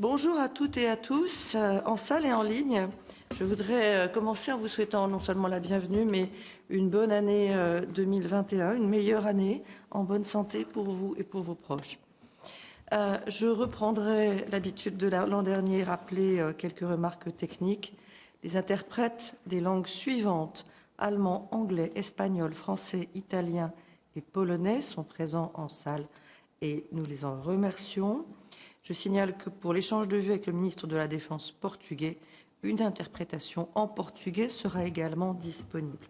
Bonjour à toutes et à tous, euh, en salle et en ligne. Je voudrais euh, commencer en vous souhaitant non seulement la bienvenue, mais une bonne année 2021, euh, une meilleure année en bonne santé pour vous et pour vos proches. je reprendrai l'habitude de l'an dernier, rappeler quelques remarques techniques. Les interprètes des langues suivantes, allemand, anglais, espagnol, français, italien et polonais, sont présents en salle et nous les en remercions. Je signale que pour l'échange de vues avec le ministre de la Défense portugais, une interprétation en portugais sera également disponible.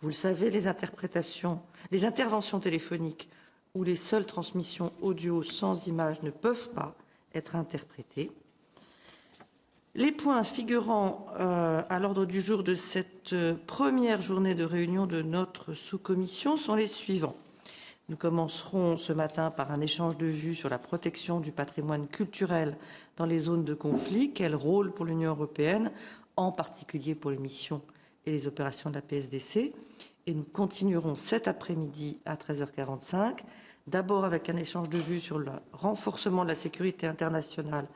Vous le savez, les interventions téléphoniques ou les seules transmissions audio sans image ne peuvent pas être interprétées. Les points figurant euh, à l'ordre du jour de cette euh, première journée de réunion de notre sous-commission sont les suivants. Nous commencerons ce matin par un échange de vues sur la protection du patrimoine culturel dans les zones de conflit. Quel rôle pour l'Union européenne, en particulier pour les missions et les opérations de la PSDC Et nous continuerons cet après-midi à 13h45, d'abord avec un échange de vues sur le renforcement de la sécurité internationale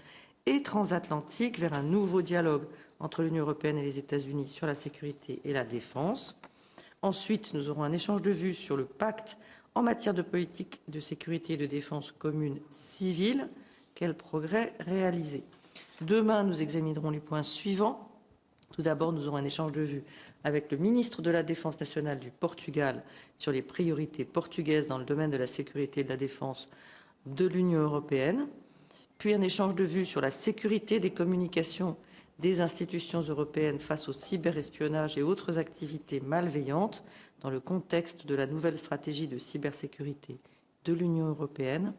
et transatlantique vers un nouveau dialogue entre l'Union européenne et les États-Unis sur la sécurité et la défense. Ensuite, nous aurons un échange de vues sur le pacte en matière de politique de sécurité et de défense commune civile. Quel progrès réalisé Demain, nous examinerons les points suivants. Tout d'abord, nous aurons un échange de vues avec le ministre de la Défense nationale du Portugal sur les priorités portugaises dans le domaine de la sécurité et de la défense de l'Union européenne, puis un échange de vues sur la sécurité des communications des institutions européennes face au cyberespionnage et autres activités malveillantes dans le contexte de la nouvelle stratégie de cybersécurité de l'Union européenne.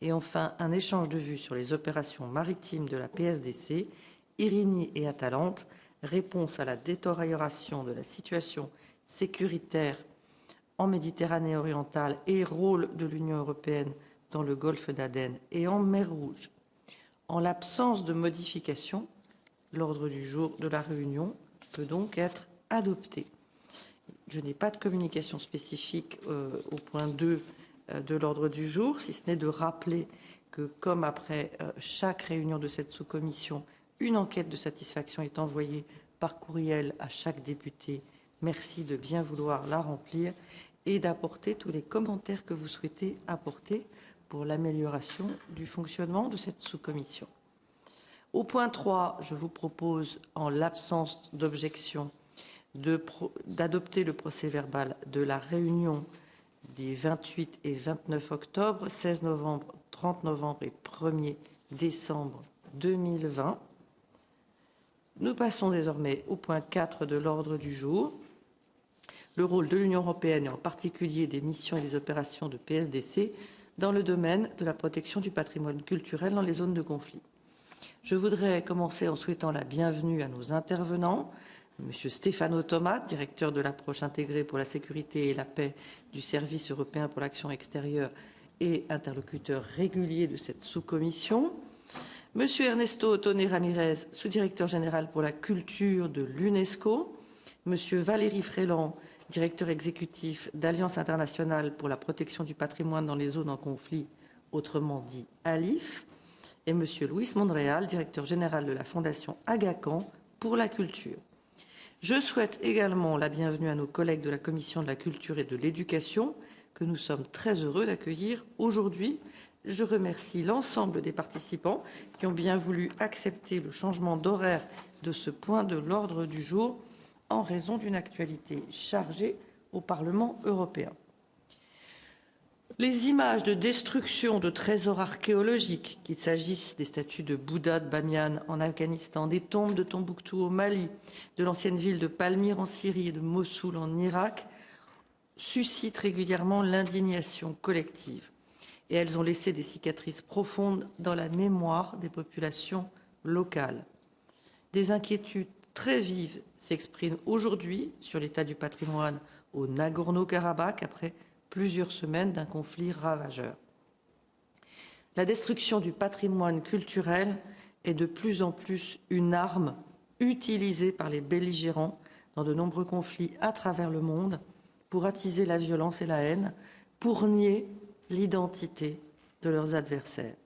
Et enfin, un échange de vues sur les opérations maritimes de la PSDC, Irini et Atalante, réponse à la détérioration de la situation sécuritaire en Méditerranée orientale et rôle de l'Union européenne dans le golfe d'Aden et en mer Rouge. En l'absence de modification, l'ordre du jour de la réunion peut donc être adopté. Je n'ai pas de communication spécifique euh, au point 2 euh, de l'ordre du jour, si ce n'est de rappeler que, comme après euh, chaque réunion de cette sous-commission, une enquête de satisfaction est envoyée par courriel à chaque député. Merci de bien vouloir la remplir et d'apporter tous les commentaires que vous souhaitez apporter pour l'amélioration du fonctionnement de cette sous-commission. Au point 3, je vous propose, en l'absence d'objection, d'adopter le procès verbal de la réunion des 28 et 29 octobre, 16 novembre, 30 novembre et 1er décembre 2020. Nous passons désormais au point 4 de l'ordre du jour. Le rôle de l'Union européenne et en particulier des missions et des opérations de PSDC dans le domaine de la protection du patrimoine culturel dans les zones de conflit. Je voudrais commencer en souhaitant la bienvenue à nos intervenants, Monsieur Stéphano Thomas, directeur de l'approche intégrée pour la sécurité et la paix du Service européen pour l'action extérieure et interlocuteur régulier de cette sous-commission. Monsieur Ernesto Ottone Ramirez, sous-directeur général pour la culture de l'UNESCO. Monsieur Valérie Fréland, directeur exécutif d'Alliance internationale pour la protection du patrimoine dans les zones en conflit, autrement dit ALIF. Et Monsieur Luis Monreal, directeur général de la Fondation Agacan pour la culture. Je souhaite également la bienvenue à nos collègues de la Commission de la culture et de l'éducation, que nous sommes très heureux d'accueillir aujourd'hui. Je remercie l'ensemble des participants qui ont bien voulu accepter le changement d'horaire de ce point de l'ordre du jour en raison d'une actualité chargée au Parlement européen. Les images de destruction de trésors archéologiques, qu'il s'agisse des statues de Bouddha de Bamiyan en Afghanistan, des tombes de Tombouctou au Mali, de l'ancienne ville de Palmyre en Syrie et de Mossoul en Irak, suscitent régulièrement l'indignation collective. Et elles ont laissé des cicatrices profondes dans la mémoire des populations locales. Des inquiétudes très vives s'expriment aujourd'hui sur l'état du patrimoine au Nagorno-Karabakh après plusieurs semaines d'un conflit ravageur. La destruction du patrimoine culturel est de plus en plus une arme utilisée par les belligérants dans de nombreux conflits à travers le monde pour attiser la violence et la haine, pour nier l'identité de leurs adversaires.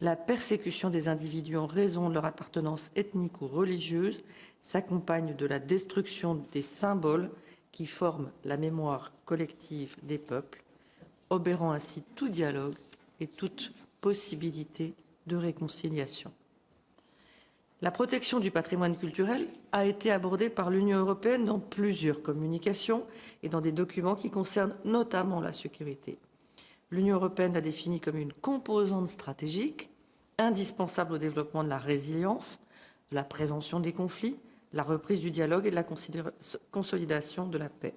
la persécution des individus en raison de leur appartenance ethnique ou religieuse s'accompagne de la destruction des symboles qui forment la mémoire collective des peuples, obérant ainsi tout dialogue et toute possibilité de réconciliation. La protection du patrimoine culturel a été abordée par l'Union européenne dans plusieurs communications et dans des documents qui concernent notamment la sécurité. L'Union européenne l'a définie comme une composante stratégique indispensable au développement de la résilience, de la prévention des conflits, la reprise du dialogue et de la consolidation de la paix.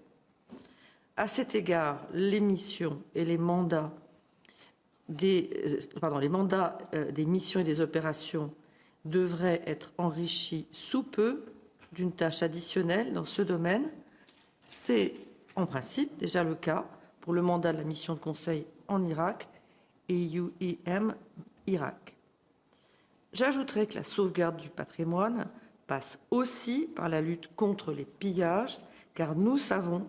À cet égard, les missions et les mandats des, euh, euh, des missions et des opérations devrait être enrichi sous peu d'une tâche additionnelle dans ce domaine. C'est en principe déjà le cas pour le mandat de la mission de conseil en Irak et Irak. J'ajouterai que la sauvegarde du patrimoine passe aussi par la lutte contre les pillages, car nous savons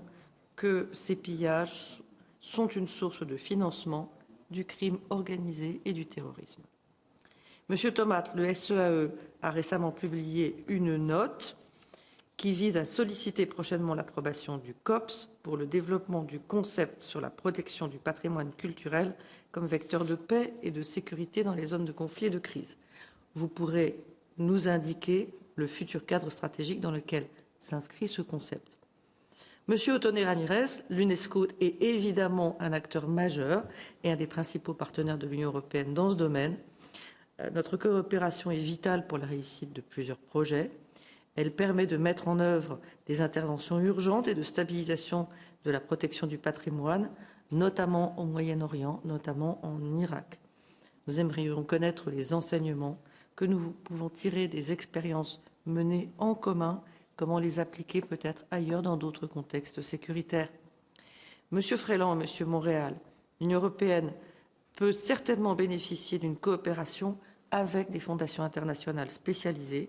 que ces pillages sont une source de financement du crime organisé et du terrorisme. Monsieur Thomas, le SEAE e a récemment publié une note qui vise à solliciter prochainement l'approbation du COPS pour le développement du concept sur la protection du patrimoine culturel comme vecteur de paix et de sécurité dans les zones de conflit et de crise. Vous pourrez nous indiquer le futur cadre stratégique dans lequel s'inscrit ce concept. Monsieur Otone Ramirez, l'UNESCO est évidemment un acteur majeur et un des principaux partenaires de l'Union européenne dans ce domaine. Euh, notre coopération est vitale pour la réussite de plusieurs projets. Elle permet de mettre en œuvre des interventions urgentes et de stabilisation de la protection du patrimoine, notamment au Moyen-Orient, notamment en Irak. Nous aimerions connaître les enseignements que nous pouvons tirer des expériences menées en commun, comment les appliquer peut-être ailleurs dans d'autres contextes sécuritaires. Monsieur Fréland Monsieur Montréal, l'Union européenne peut certainement bénéficier d'une coopération avec des fondations internationales spécialisées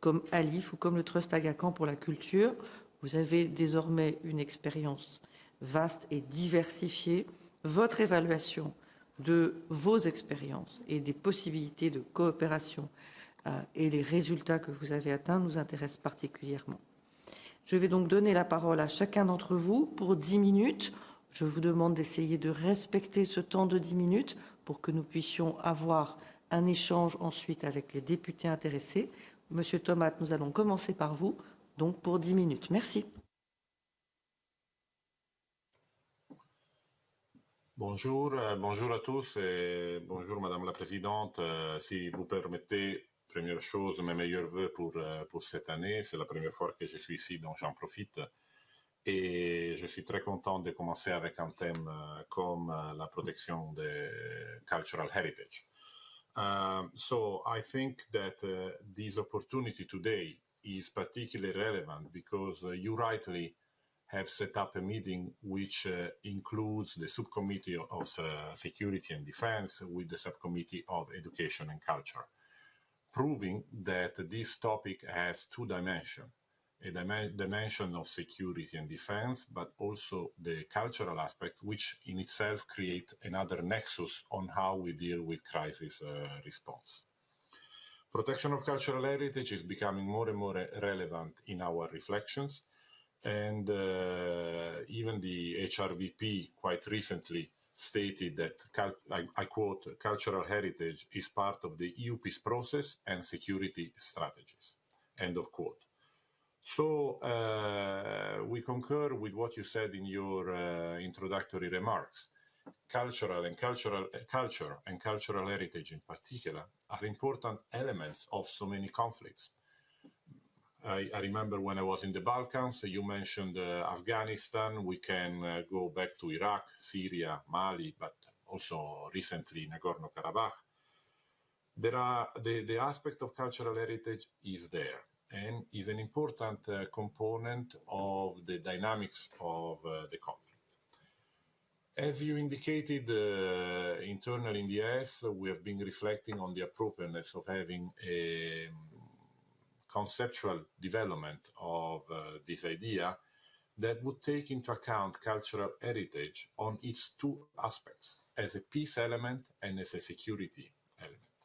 comme ALIF ou comme le Trust Agacan pour la culture. Vous avez désormais une expérience vaste et diversifiée. Votre évaluation de vos expériences et des possibilités de coopération euh, et les résultats que vous avez atteints nous intéressent particulièrement. Je vais donc donner la parole à chacun d'entre vous pour 10 minutes. Je vous demande d'essayer de respecter ce temps de 10 minutes pour que nous puissions avoir un échange ensuite avec les députés intéressés. Monsieur Thomas, nous allons commencer par vous, donc pour 10 minutes. Merci. Bonjour, euh, bonjour à tous et bonjour Madame la Présidente. Euh, si vous permettez, première chose, mes meilleurs voeux pour, euh, pour cette année. C'est la première fois que je suis ici, donc j'en profite. Et je suis très content de commencer avec un thème comme la protection de cultural heritage. Um, so I think that uh, this opportunity today is particularly relevant because uh, you rightly have set up a meeting which uh, includes the subcommittee of uh, security and defense with the subcommittee of education and culture, proving that this topic has two dimensions a dimension of security and defense, but also the cultural aspect, which in itself creates another nexus on how we deal with crisis uh, response. Protection of cultural heritage is becoming more and more relevant in our reflections, and uh, even the HRVP quite recently stated that, I, I quote, cultural heritage is part of the EU peace process and security strategies, end of quote. So uh, we concur with what you said in your uh, introductory remarks. Cultural and cultural uh, culture and cultural heritage in particular are important elements of so many conflicts. I, I remember when I was in the Balkans, you mentioned uh, Afghanistan. We can uh, go back to Iraq, Syria, Mali, but also recently Nagorno-Karabakh. There are the, the aspect of cultural heritage is there and is an important uh, component of the dynamics of uh, the conflict. As you indicated uh, internally in the ES, we have been reflecting on the appropriateness of having a conceptual development of uh, this idea that would take into account cultural heritage on its two aspects, as a peace element and as a security element.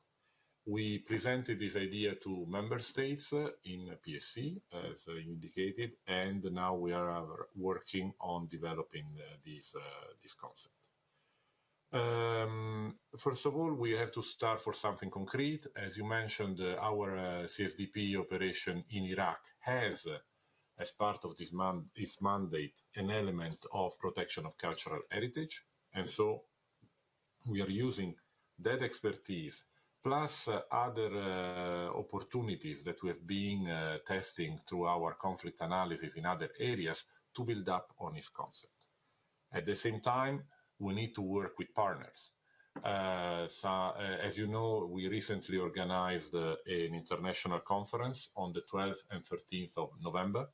we presented this idea to member states uh, in PSC, as uh, you indicated, and now we are working on developing uh, this, this concept. Um, first of all, we have to start for something concrete. As you mentioned, uh, our uh, CSDP operation in Iraq has, uh, as part of this man its mandate, an element of protection of cultural heritage. And so we are using that expertise plus uh, other uh, opportunities that we have been uh, testing through our conflict analysis in other areas to build up on this concept. At the same time, we need to work with partners. Uh, so, uh, as you know, we recently organized uh, an international conference on the 12th and 13th of November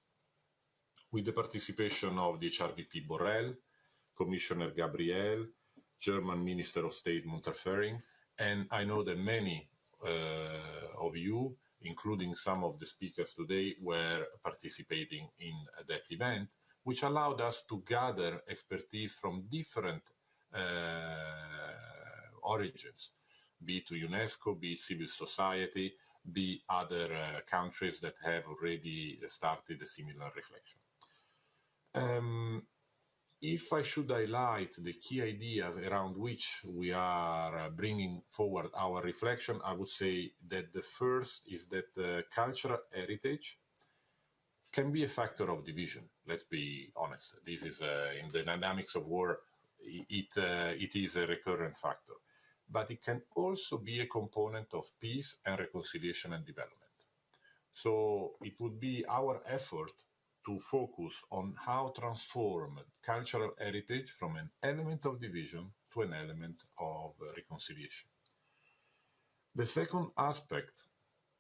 with the participation of the HRVP Borrell, Commissioner Gabriel, German Minister of State Monterfering, and I know that many uh, of you, including some of the speakers today, were participating in that event, which allowed us to gather expertise from different origins, be to UNESCO, be civil society, be other uh, countries that have already started a similar reflection. Um, if I should highlight the key ideas around which we are uh, bringing forward our reflection, I would say that the first is that uh, cultural heritage can be a factor of division. Let's be honest. This is uh, in the dynamics of war, it, uh, it is a recurrent factor. But it can also be a component of peace and reconciliation and development. So it would be our effort to focus on how transform cultural heritage from an element of division to an element of reconciliation. The second aspect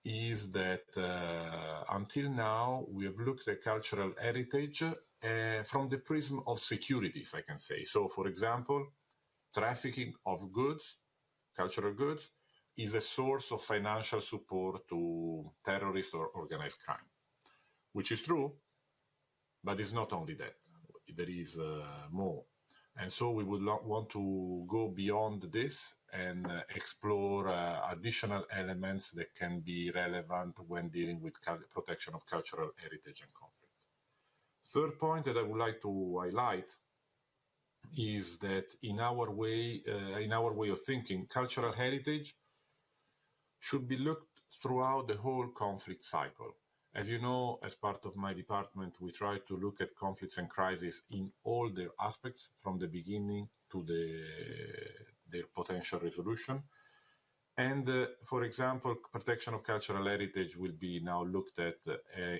is that uh, until now we have looked at cultural heritage uh, from the prism of security, if I can say. So, for example, trafficking of goods, cultural goods, is a source of financial support to terrorists or organized crime, which is true, but it's not only that. There is uh, more. And so we would want to go beyond this and uh, explore uh, additional elements that can be relevant when dealing with protection of cultural heritage and conflict. Third point that I would like to highlight is that in our way, uh, in our way of thinking, cultural heritage should be looked throughout the whole conflict cycle. As you know, as part of my department, we try to look at conflicts and crises in all their aspects, from the beginning to the, their potential resolution. And uh, for example, protection of cultural heritage will be now looked at uh,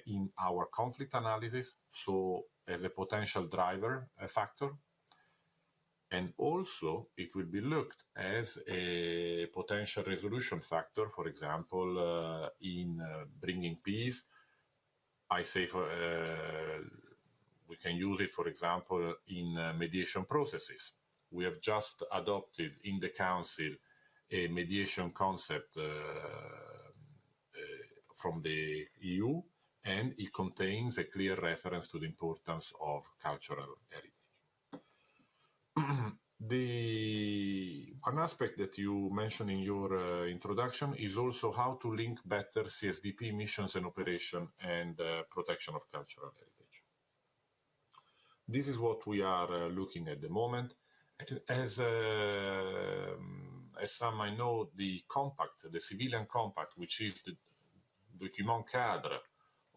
in our conflict analysis, so as a potential driver a factor. And also, it will be looked as a potential resolution factor, for example, uh, in uh, bringing peace I say for uh, we can use it, for example, in uh, mediation processes. We have just adopted in the Council a mediation concept uh, from the EU, and it contains a clear reference to the importance of cultural heritage. The one aspect that you mentioned in your uh, introduction is also how to link better CSDP missions and operation and uh, protection of cultural heritage. This is what we are uh, looking at the moment. As, uh, as some I know, the compact, the civilian compact, which is the document cadre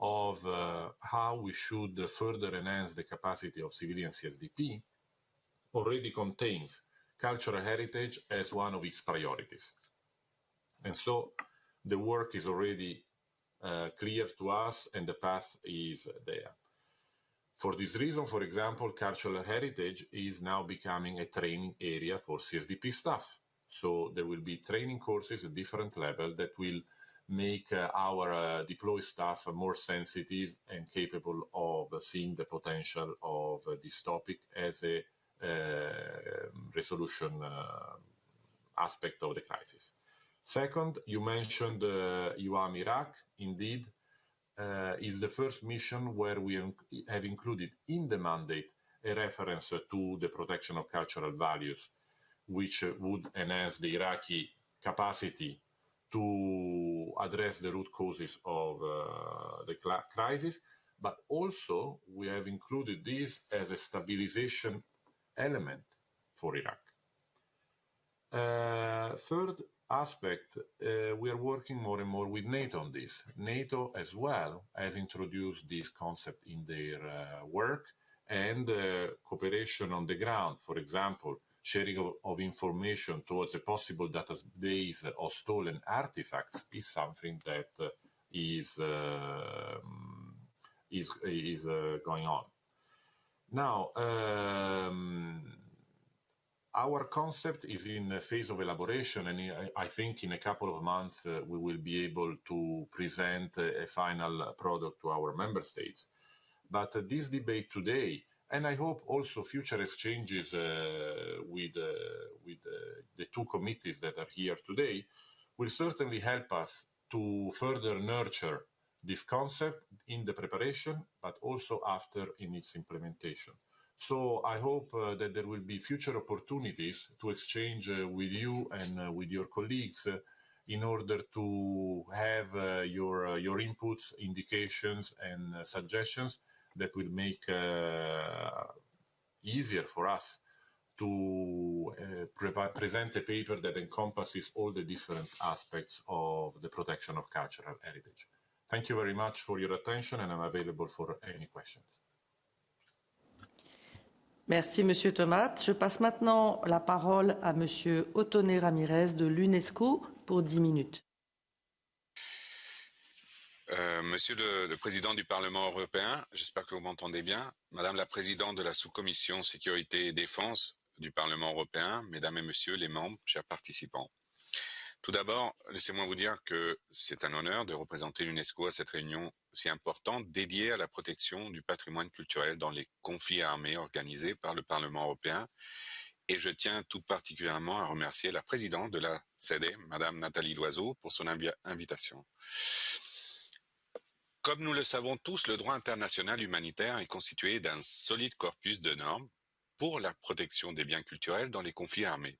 of uh, how we should further enhance the capacity of civilian CSDP, already contains cultural heritage as one of its priorities. And so the work is already uh, clear to us and the path is there. For this reason, for example, cultural heritage is now becoming a training area for CSDP staff. So there will be training courses at different levels that will make uh, our uh, deployed staff more sensitive and capable of seeing the potential of uh, this topic as a uh, resolution uh, aspect of the crisis. Second, you mentioned uh, UAM Iraq. Indeed, uh, is the first mission where we have included in the mandate a reference to the protection of cultural values, which would enhance the Iraqi capacity to address the root causes of uh, the crisis, but also we have included this as a stabilization element for Iraq. Uh, third aspect, uh, we are working more and more with NATO on this. NATO as well has introduced this concept in their uh, work and uh, cooperation on the ground. For example, sharing of, of, information towards a possible database of stolen artifacts is something that uh, is um, is is uh, going on. Now, um, our concept is in a phase of elaboration, and I think in a couple of months uh, we will be able to present a, a final product to our member states. But uh, this debate today, and I hope also future exchanges uh, with, uh, with uh, the two committees that are here today, will certainly help us to further nurture this concept in the preparation, but also after in its implementation. So I hope uh, that there will be future opportunities to exchange uh, with you and uh, with your colleagues in order to have your your inputs, indications, and suggestions that will make easier for us to pre present a paper that encompasses all the different aspects of the protection of cultural heritage. Thank you very much for your attention, and I'm available for any questions. Merci, Monsieur Thomas. Je passe maintenant la parole à Monsieur Otoné Ramirez de l'UNESCO pour 10 minutes. Euh, monsieur le, Président du Parlement européen, j'espère que vous m'entendez bien. Madame la Présidente de la sous-commission Sécurité et Défense du Parlement européen, Mesdames et Messieurs les membres, chers participants. Tout d'abord, laissez-moi vous dire que c'est un honneur de représenter l'UNESCO à cette réunion si importante dédiée à la protection du patrimoine culturel dans les conflits armés organisés par le Parlement européen. Et je tiens tout particulièrement à remercier la présidente de la CD, Madame Nathalie Loiseau, pour son invi invitation. Comme nous le savons tous, le droit international humanitaire est constitué d'un solide corpus de normes pour la protection des biens culturels dans les conflits armés.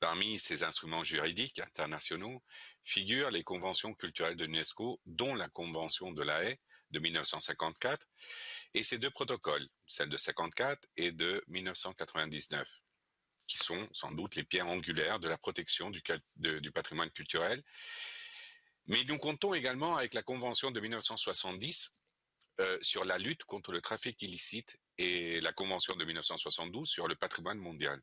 Parmi ces instruments juridiques internationaux figurent les conventions culturelles de l'UNESCO, dont la Convention de la Haye de 1954 et ces deux protocoles, celle de 54 et de 1999, qui sont sans doute les pierres angulaires de la protection du patrimoine culturel. Mais nous comptons également avec la Convention de 1970 euh, sur la lutte contre le trafic illicite et la Convention de 1972 sur le patrimoine mondial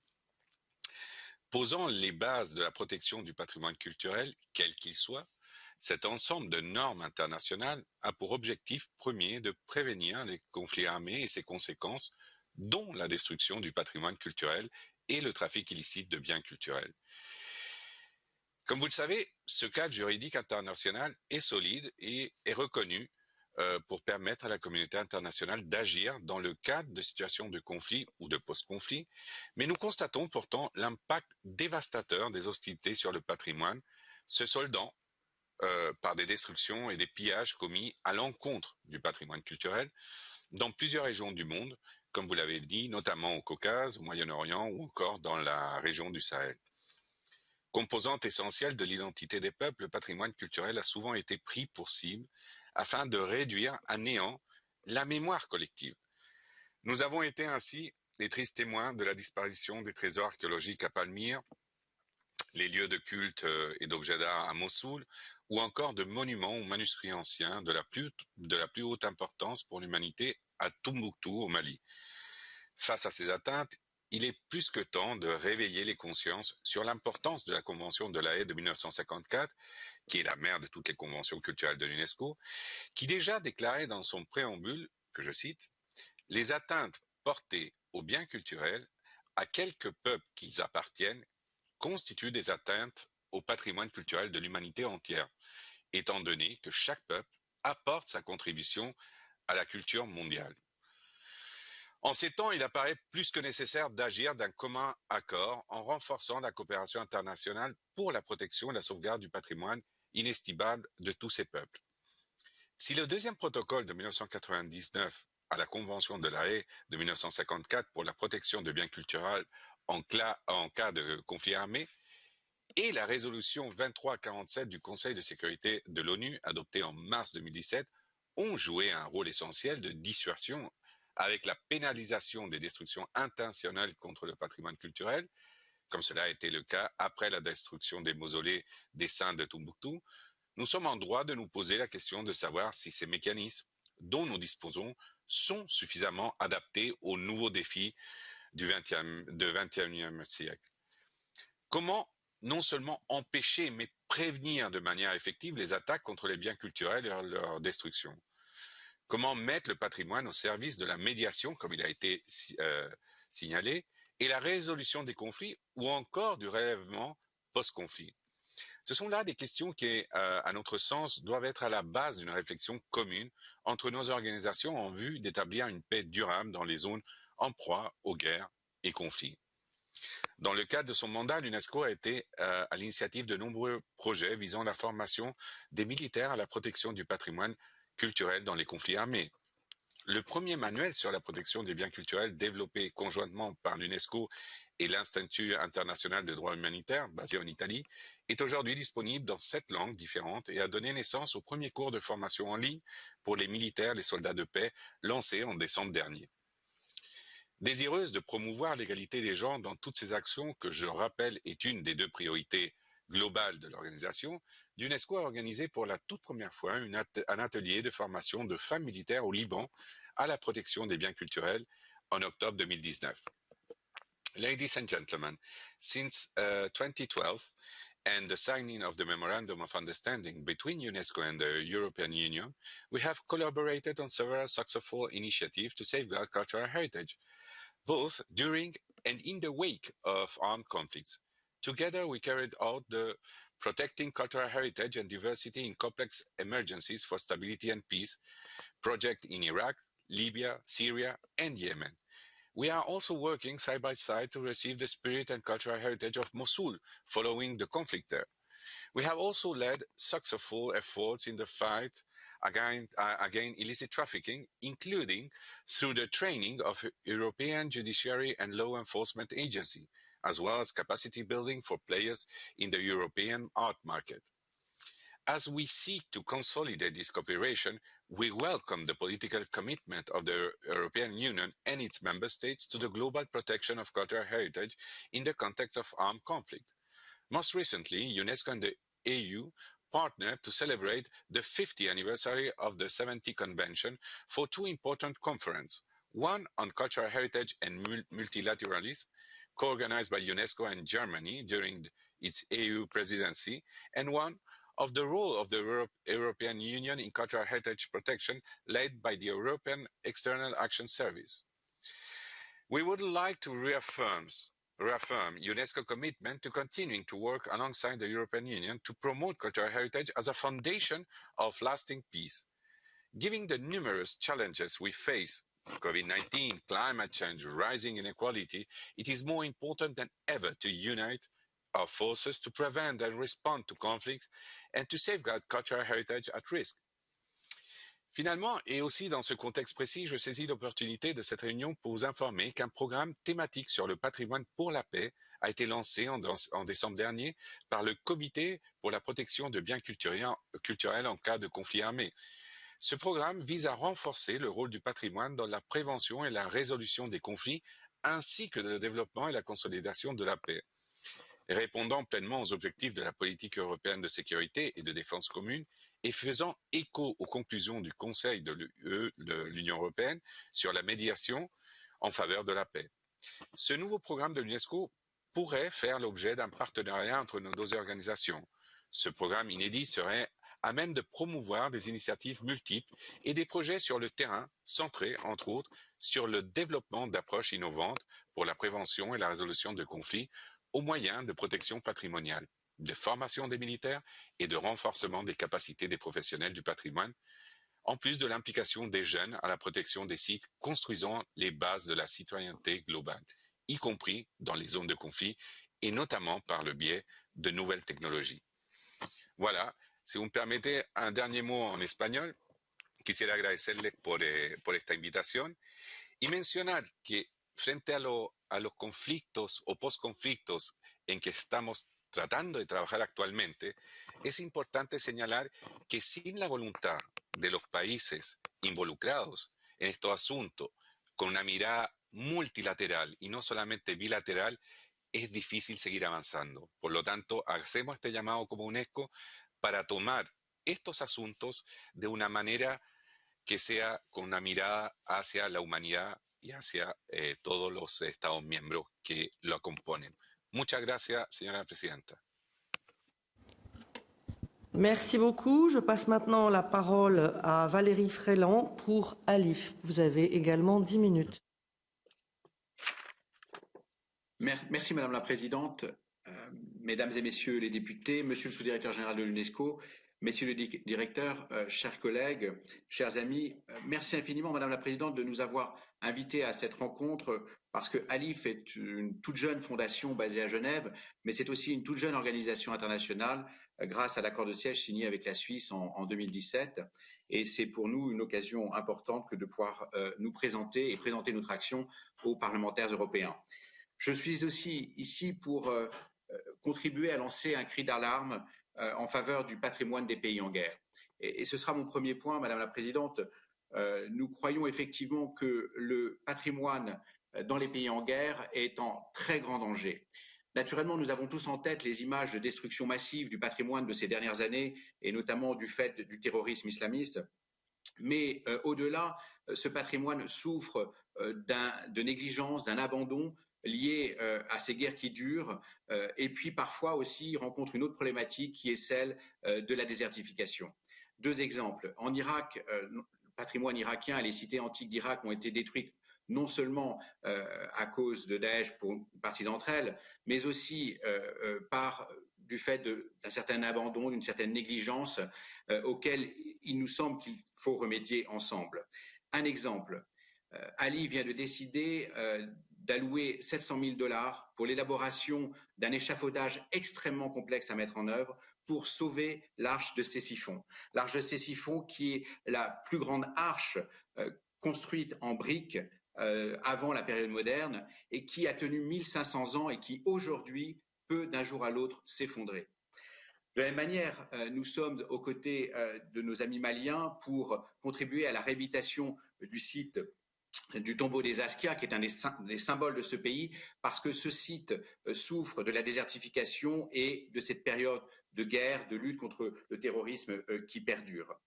posant les bases de la protection du patrimoine culturel, quel qu'il soit, cet ensemble de normes internationales a pour objectif premier de prévenir les conflits armés et ses conséquences, dont la destruction du patrimoine culturel et le trafic illicite de biens culturels. Comme vous le savez, ce cadre juridique international est solide et est reconnu euh, pour permettre à la communauté internationale d'agir dans le cadre de situations de conflit ou de post-conflit, mais nous constatons pourtant l'impact dévastateur des hostilités sur le patrimoine, se soldant euh, par des destructions et des pillages commis à l'encontre du patrimoine culturel dans plusieurs régions du monde, comme vous l'avez dit, notamment au Caucase, au Moyen-Orient ou encore dans la région du Sahel. Composante essentielle de l'identité des peuples, le patrimoine culturel a souvent été pris pour cible afin de réduire à néant la mémoire collective. Nous avons été ainsi les tristes témoins de la disparition des trésors archéologiques à Palmyre, les lieux de culte euh, et d'objets d'art à Mossoul, ou encore de monuments ou manuscrits anciens de la plus, de la plus haute importance pour l'humanité à Tombouctou, au Mali. Face à ces atteintes, il est plus que temps de réveiller les consciences sur l'importance de la Convention de la Haye de 1954, qui est la mère de toutes les conventions culturelles de l'UNESCO, qui déjà déclarait dans son préambule, que je cite, les atteintes portées aux biens culturels à quelques peuples qu'ils appartiennent constituent des atteintes au patrimoine culturel de l'humanité entière, étant donné que chaque peuple apporte sa contribution à la culture mondiale. En ces temps, il apparaît plus que nécessaire d'agir d'un commun accord en renforçant la coopération internationale pour la protection et la sauvegarde du patrimoine inestimable de tous ces peuples. Si le deuxième protocole de 1999 à la Convention de la Haye de 1954 pour la protection de biens culturels en, en cas de conflit armé et la résolution 2347 du Conseil de sécurité de l'ONU, adoptée en mars 2017, ont joué un rôle essentiel de dissuasion avec la pénalisation des destructions intentionnelles contre le patrimoine culturel, comme cela a été le cas après la destruction des mausolées des saints de Tombouctou, nous sommes en droit de nous poser la question de savoir si ces mécanismes dont nous disposons sont suffisamment adaptés aux nouveaux défis du 20e, 21e siècle. Comment non seulement empêcher, mais prévenir de manière effective les attaques contre les biens culturels et leur destruction? Comment mettre le patrimoine au service de la médiation, comme il a été euh, signalé, et la résolution des conflits ou encore du relèvement post-conflit Ce sont là des questions qui, euh, à notre sens, doivent être à la base d'une réflexion commune entre nos organisations en vue d'établir une paix durable dans les zones en proie aux guerres et conflits. Dans le cadre de son mandat, l'UNESCO a été euh, à l'initiative de nombreux projets visant la formation des militaires à la protection du patrimoine culturel dans les conflits armés. Le premier manuel sur la protection des biens culturels développé conjointement par l'UNESCO et l'Institut international de droit humanitaire, basé en Italie, est aujourd'hui disponible dans sept langues différentes et a donné naissance au premier cours de formation en ligne pour les militaires, les soldats de paix, lancé en décembre dernier. Désireuse de promouvoir l'égalité des genres dans toutes ces actions que je rappelle est une des deux priorités globales de l'organisation, l'UNESCO a organisé pour la toute première fois un atelier de formation de femmes militaires au Liban à la protection des biens culturels en octobre 2019. Ladies and gentlemen, since uh, 2012 and the signing of the Memorandum of Understanding between UNESCO and the European Union, we have collaborated on several successful initiatives to safeguard cultural heritage, both during and in the wake of armed conflicts. Together, we carried out the Protecting Cultural Heritage and Diversity in Complex Emergencies for Stability and Peace project in Iraq, Libya, Syria, and Yemen. We are also working side by side to receive the spirit and cultural heritage of Mosul following the conflict there. We have also led successful efforts in the fight against, uh, against illicit trafficking, including through the training of European judiciary and law enforcement agency, as well as capacity building for players in the European art market. As we seek to consolidate this cooperation, we welcome the political commitment of the European Union and its member states to the global protection of cultural heritage in the context of armed conflict. Most recently, UNESCO and the EU partnered to celebrate the 50th anniversary of the 70 Convention for two important conferences, one on cultural heritage and multilateralism, co-organized by UNESCO and Germany during its EU presidency, and one of the role of the Euro European Union in cultural heritage protection led by the European External Action Service. We would like to reaffirm, reaffirm UNESCO commitment to continuing to work alongside the European Union to promote cultural heritage as a foundation of lasting peace. Given the numerous challenges we face COVID-19, climate change, rising inequality, it is more important than ever to unite our forces to prevent and respond to conflicts and to safeguard cultural heritage at risk. Finalement, et aussi dans ce contexte précis, je saisis l'opportunité de cette réunion pour vous informer qu'un programme thématique sur le patrimoine pour la paix a été lancé en, en décembre dernier par le Comité pour la protection de biens culturels, en cas de conflit armé. Ce programme vise à renforcer le rôle du patrimoine dans la prévention et la résolution des conflits, ainsi que le développement et la consolidation de la paix. Répondant pleinement aux objectifs de la politique européenne de sécurité et de défense commune et faisant écho aux conclusions du Conseil de l'Union européenne sur la médiation en faveur de la paix. Ce nouveau programme de l'UNESCO pourrait faire l'objet d'un partenariat entre nos deux organisations. Ce programme inédit serait à même de promouvoir des initiatives multiples et des projets sur le terrain centrés, entre autres, sur le développement d'approches innovantes pour la prévention et la résolution de conflits aux moyens de protection patrimoniale, de formation des militaires et de renforcement des capacités des professionnels du patrimoine, en plus de l'implication des jeunes à la protection des sites construisant les bases de la citoyenneté globale, y compris dans les zones de conflit et notamment par le biais de nouvelles technologies. Voilà, Si me permettez un dernier mot en espagnol, quisiera agradecerles por, eh, por esta invitación y mencionar que frente a, lo, a los conflictos o posconflictos en que estamos tratando de trabajar actualmente, es importante señalar que sin la voluntad de los países involucrados en estos asuntos, con una mirada multilateral y no solamente bilateral, es difícil seguir avanzando. Por lo tanto, hacemos este llamado como UNESCO para tomar estos asuntos de una manera que sea con una mirada hacia la humanidad y hacia eh, todos los Estados miembros que lo componen. Muchas gracias, señora presidenta. Merci beaucoup. Je passe maintenant la parole à Valérie Fréland pour Alif. Vous avez également 10 minutes. Merci Madame la Présidente, Mesdames et Messieurs les députés, Monsieur le sous-directeur général de l'UNESCO, Messieurs les directeurs, euh, chers collègues, chers amis, euh, merci infiniment Madame la Présidente de nous avoir invités à cette rencontre parce que ALIF est une toute jeune fondation basée à Genève, mais c'est aussi une toute jeune organisation internationale grâce à l'accord de siège signé avec la Suisse en, 2017. Et c'est pour nous une occasion importante que de pouvoir nous présenter et présenter notre action aux parlementaires européens. Je suis aussi ici pour euh, euh, contribuer à lancer un cri d'alarme euh, en faveur du patrimoine des pays en guerre. Et, ce sera mon premier point, Madame la Présidente. nous croyons effectivement que le patrimoine dans les pays en guerre est en très grand danger. Naturellement, nous avons tous en tête les images de destruction massive du patrimoine de ces dernières années, et notamment du fait du terrorisme islamiste. Mais au-delà, ce patrimoine souffre de négligence, d'un abandon liées euh, à ces guerres qui durent, euh, et puis parfois aussi rencontre une autre problématique qui est celle euh, de la désertification. Deux exemples. En Irak, le patrimoine irakien et les cités antiques d'Irak ont été détruites non seulement à cause de Daesh pour une partie d'entre elles, mais aussi par du fait d'un certain abandon, d'une certaine négligence auquel il nous semble qu'il faut remédier ensemble. Un exemple, Ali vient de décider d'allouer 700 000 dollars pour l'élaboration d'un échafaudage extrêmement complexe à mettre en œuvre pour sauver l'arche de Césiphon. L'arche de Césiphon qui est la plus grande arche euh, construite en briques euh, avant la période moderne et qui a tenu 1500 ans et qui aujourd'hui peut d'un jour à l'autre s'effondrer. De la même manière, euh, nous sommes aux côtés de nos amis maliens pour contribuer à la réhabilitation du site du tombeau des Askia, qui est un des, symboles de ce pays, parce que ce site euh, souffre de la désertification et de cette période de guerre, de lutte contre le terrorisme euh, qui perdure.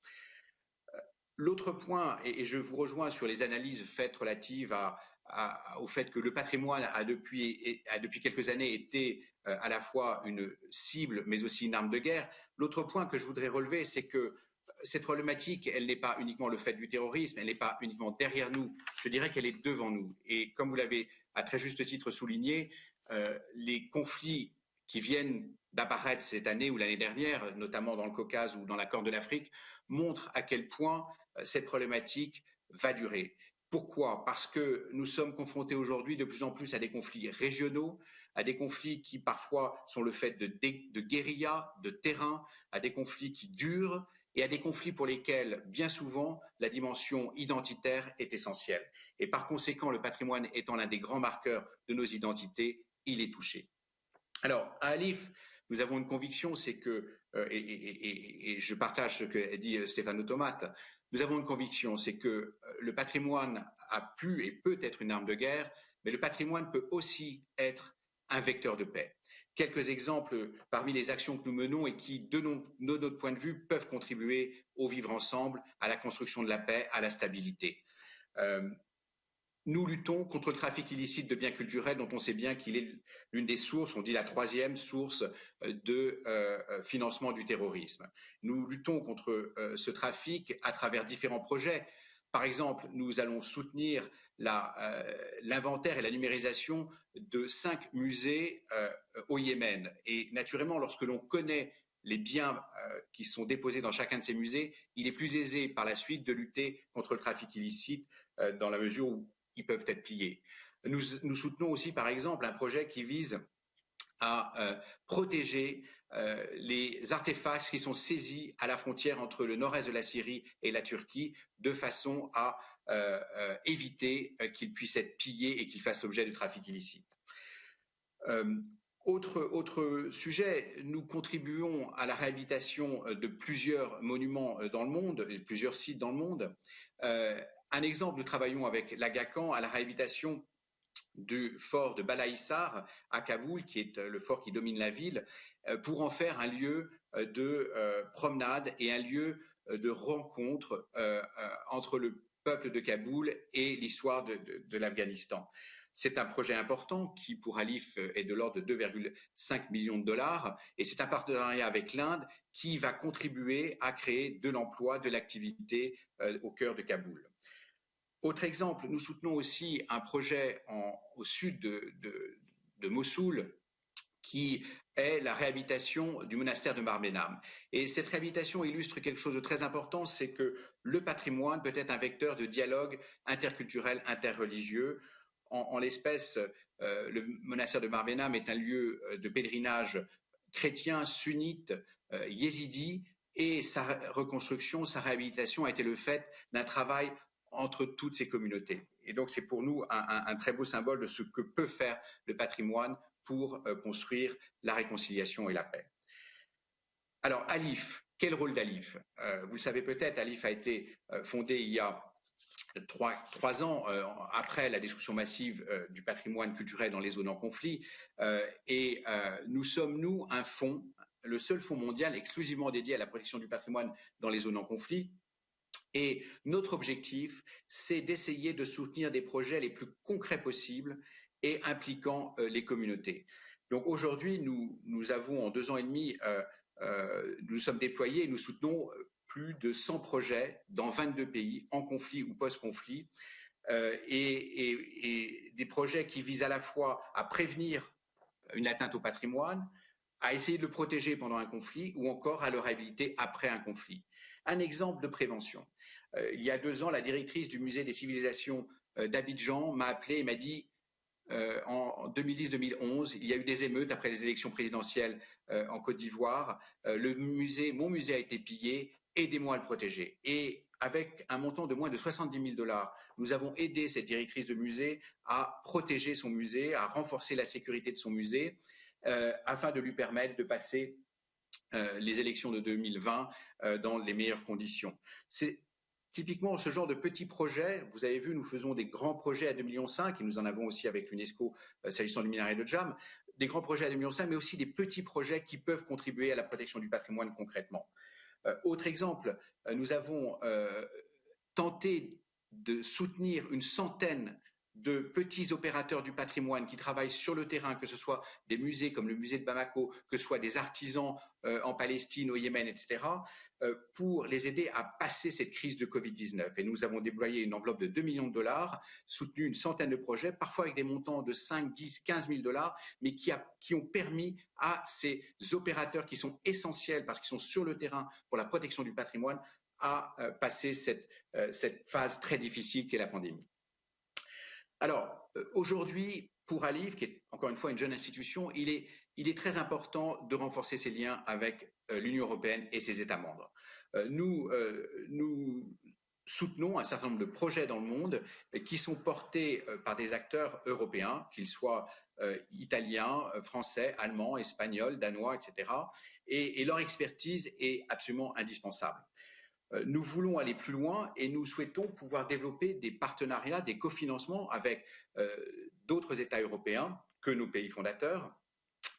Euh, l'autre point, et, je vous rejoins sur les analyses faites relatives au fait que le patrimoine a depuis, a depuis quelques années été à la fois une cible, mais aussi une arme de guerre. L'autre point que je voudrais relever, c'est que cette problématique, elle n'est pas uniquement le fait du terrorisme, elle n'est pas uniquement derrière nous, je dirais qu'elle est devant nous. Et comme vous l'avez à très juste titre souligné, euh, les conflits qui viennent d'apparaître cette année ou l'année dernière, notamment dans le Caucase ou dans la Corne de l'Afrique, montrent à quel point euh, cette problématique va durer. Pourquoi? Parce que nous sommes confrontés aujourd'hui de plus en plus à des conflits régionaux, à des conflits qui parfois sont le fait de, guérillas, de terrain, à des conflits qui durent et à des conflits pour lesquels, bien souvent, la dimension identitaire est essentielle. Et par conséquent, le patrimoine étant l'un des grands marqueurs de nos identités, il est touché. Alors, à Alif, nous avons une conviction, c'est que, euh, et, je partage ce que dit euh, Stéphane Automate, nous avons une conviction, c'est que euh, le patrimoine a pu et peut être une arme de guerre, mais le patrimoine peut aussi être un vecteur de paix quelques exemples parmi les actions que nous menons et qui, de, notre point de vue, peuvent contribuer au vivre ensemble, à la construction de la paix, à la stabilité. Euh, nous luttons contre le trafic illicite de biens culturels dont on sait bien qu'il est l'une des sources, on dit la troisième source euh, de euh, financement du terrorisme. Nous luttons contre ce trafic à travers différents projets. Par exemple, nous allons soutenir euh, l'inventaire et la numérisation de cinq musées euh, au Yémen. Et naturellement, lorsque l'on connaît les biens euh, qui sont déposés dans chacun de ces musées, il est plus aisé par la suite de lutter contre le trafic illicite dans la mesure où ils peuvent être pillés. Nous, soutenons aussi, par exemple, un projet qui vise à protéger les artefacts qui sont saisis à la frontière entre le nord-est de la Syrie et la Turquie, de façon à éviter euh, qu'ils puissent être pillés et qu'ils fassent l'objet du trafic illicite. Autre, autre sujet, nous contribuons à la réhabilitation de plusieurs monuments dans le monde, et plusieurs sites dans le monde. Euh, un exemple, nous travaillons avec l'Agacan à la réhabilitation du fort de Balaïsar à Kaboul, qui est le fort qui domine la ville, euh, pour en faire un lieu de promenade et un lieu de rencontre entre le peuple de Kaboul et l'histoire de, de l'Afghanistan. C'est un projet important qui, pour Alif, est de l'ordre de 2,5 millions de dollars. Et c'est un partenariat avec l'Inde qui va contribuer à créer de l'emploi, de l'activité euh, au cœur de Kaboul. Autre exemple, nous soutenons aussi un projet au sud de, Mossoul qui est la réhabilitation du monastère de Marbenam. Et cette réhabilitation illustre quelque chose de très important, c'est que le patrimoine peut être un vecteur de dialogue interculturel, interreligieux. En, l'espèce, euh, le monastère de Marbenam est un lieu euh, de pèlerinage chrétien, sunnite, euh, yézidi, et sa reconstruction, sa réhabilitation a été le fait d'un travail entre toutes ces communautés. Et donc c'est pour nous un, très beau symbole de ce que peut faire le patrimoine pour construire la réconciliation et la paix. Alors Alif, quel rôle d'Alif? Vous le savez peut-être, Alif a été fondé il y a trois, ans euh, après la destruction massive euh, du patrimoine culturel dans les zones en conflit. Euh, et nous sommes, nous, un fonds, le seul fonds mondial exclusivement dédié à la protection du patrimoine dans les zones en conflit. Et notre objectif, c'est d'essayer de soutenir des projets les plus concrets possibles et impliquant les communautés. Donc aujourd'hui, nous, avons en deux ans et demi, nous sommes déployés et nous soutenons plus de 100 projets dans 22 pays, en conflit ou post-conflit, euh, et, des projets qui visent à la fois à prévenir une atteinte au patrimoine, à essayer de le protéger pendant un conflit ou encore à le réhabiliter après un conflit. Un exemple de prévention. Euh, il y a deux ans, la directrice du musée des civilisations euh, d'Abidjan m'a appelé et m'a dit en 2010-2011, il y a eu des émeutes après les élections présidentielles en Côte d'Ivoire. le musée, mon musée a été pillé aidez-moi à le protéger. Et avec un montant de moins de 70 000 dollars, nous avons aidé cette directrice de musée à protéger son musée, à renforcer la sécurité de son musée, euh, afin de lui permettre de passer euh, les élections de 2020 euh, dans les meilleures conditions. Typiquement ce genre de petits projets. Vous avez vu, nous faisons des grands projets à 2,5 millions et nous en avons aussi avec l'UNESCO s'agissant du minerai de Jam, des grands projets à 2,5 millions mais aussi des petits projets qui peuvent contribuer à la protection du patrimoine concrètement. Euh, autre exemple, euh, nous avons euh, tenté de soutenir une centaine de petits opérateurs du patrimoine qui travaillent sur le terrain, que ce soit des musées comme le musée de Bamako, que ce soit des artisans en Palestine, au Yémen, etc., pour les aider à passer cette crise de Covid-19. Et nous avons déployé une enveloppe de 2 millions de dollars, soutenu une centaine de projets, parfois avec des montants de 5, 10, 15 000 dollars, mais qui, ont permis à ces opérateurs qui sont essentiels parce qu'ils sont sur le terrain pour la protection du patrimoine à passer cette, cette phase très difficile qu'est la pandémie. Alors, euh, aujourd'hui, pour Alif, qui est encore une fois une jeune institution, il est, il est très important de renforcer ses liens avec euh, l'Union européenne et ses États membres. Euh, nous, nous soutenons un certain nombre de projets dans le monde qui sont portés par des acteurs européens, qu'ils soient italiens, français, allemands, espagnols, danois, etc. et leur expertise est absolument indispensable. Euh, nous voulons aller plus loin et nous souhaitons pouvoir développer des partenariats, des cofinancements avec euh, d'autres États européens que nos pays fondateurs,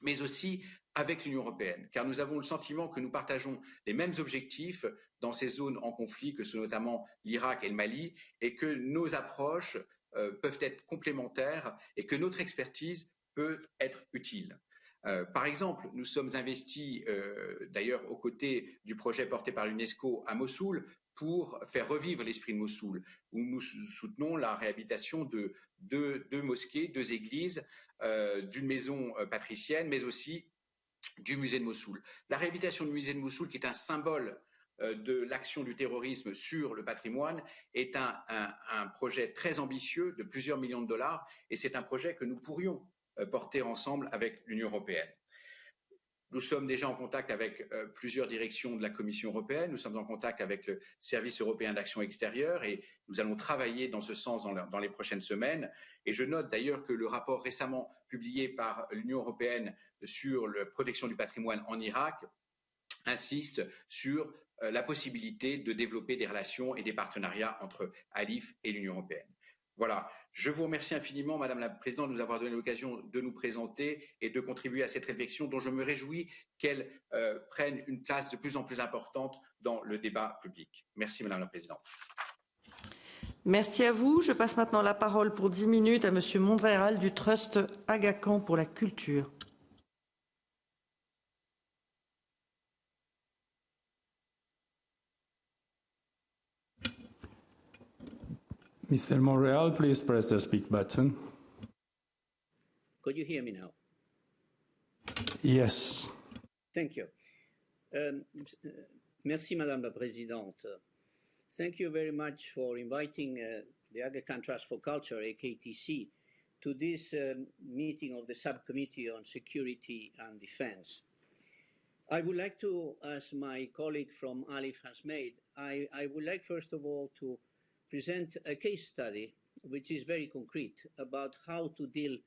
mais aussi avec l'Union européenne, car nous avons le sentiment que nous partageons les mêmes objectifs dans ces zones en conflit que sont notamment l'Irak et le Mali, et que nos approches euh, peuvent être complémentaires et que notre expertise peut être utile. Euh, par exemple, nous sommes investis, euh, d'ailleurs, aux côtés du projet porté par l'UNESCO à Mossoul pour faire revivre l'esprit de Mossoul, où nous soutenons la réhabilitation de deux, mosquées, deux églises, euh, d'une maison patricienne, mais aussi du musée de Mossoul. La réhabilitation du musée de Mossoul, qui est un symbole de l'action du terrorisme sur le patrimoine est un, projet très ambitieux de plusieurs millions de dollars et c'est un projet que nous pourrions euh, porter ensemble avec l'Union européenne. Nous sommes déjà en contact avec euh, plusieurs directions de la Commission européenne, nous sommes en contact avec le Service européen d'action extérieure et nous allons travailler dans ce sens dans, les prochaines semaines. Et je note d'ailleurs que le rapport récemment publié par l'Union européenne sur la protection du patrimoine en Irak insiste sur euh, la possibilité de développer des relations et des partenariats entre Alif et l'Union européenne. Voilà, je vous remercie infiniment, Madame la Présidente, de nous avoir donné l'occasion de nous présenter et de contribuer à cette réflexion dont je me réjouis qu'elle euh, prenne une place de plus en plus importante dans le débat public. Merci, Madame la Présidente. Merci à vous. Je passe maintenant la parole pour dix minutes à Monsieur Mondréal du Trust Agacan pour la culture. Mr. Monreal, please press the speak button. Could you hear me now? Yes. Thank you. Um, merci, Madame la Présidente. Thank you very much for inviting uh, the Aga Trust for Culture, AKTC, to this um, meeting of the Subcommittee on Security and Defense. I would like to, as my colleague from ALIF has made, I, I would like first of all to present a case study which is very concrete about how to deal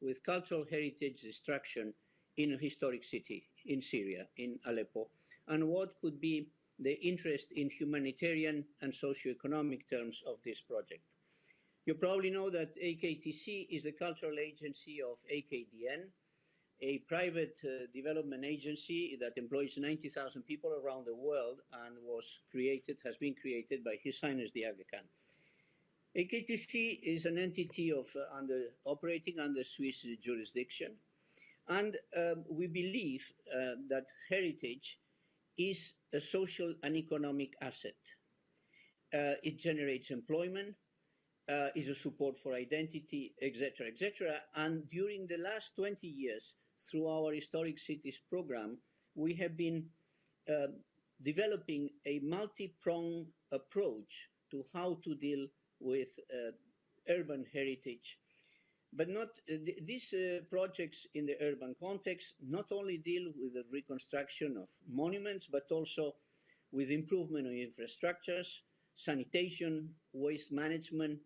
with cultural heritage destruction in a historic city in Syria, in Aleppo, and what could be the interest in humanitarian and socio-economic terms of this project. You probably know that AKTC is the cultural agency of AKDN, a private uh, development agency that employs 90,000 people around the world and was created, has been created by His Highness the Aga Khan. AKTC is an entity of uh, under, operating under Swiss jurisdiction, and um, we believe uh, that heritage is a social and economic asset. Uh, it generates employment, uh, is a support for identity, etc., etc. And during the last 20 years, through our Historic Cities program, we have been uh, developing a multi-pronged approach to how to deal with uh, urban heritage. But not uh, th these uh, projects in the urban context not only deal with the reconstruction of monuments, but also with improvement of infrastructures, sanitation, waste management,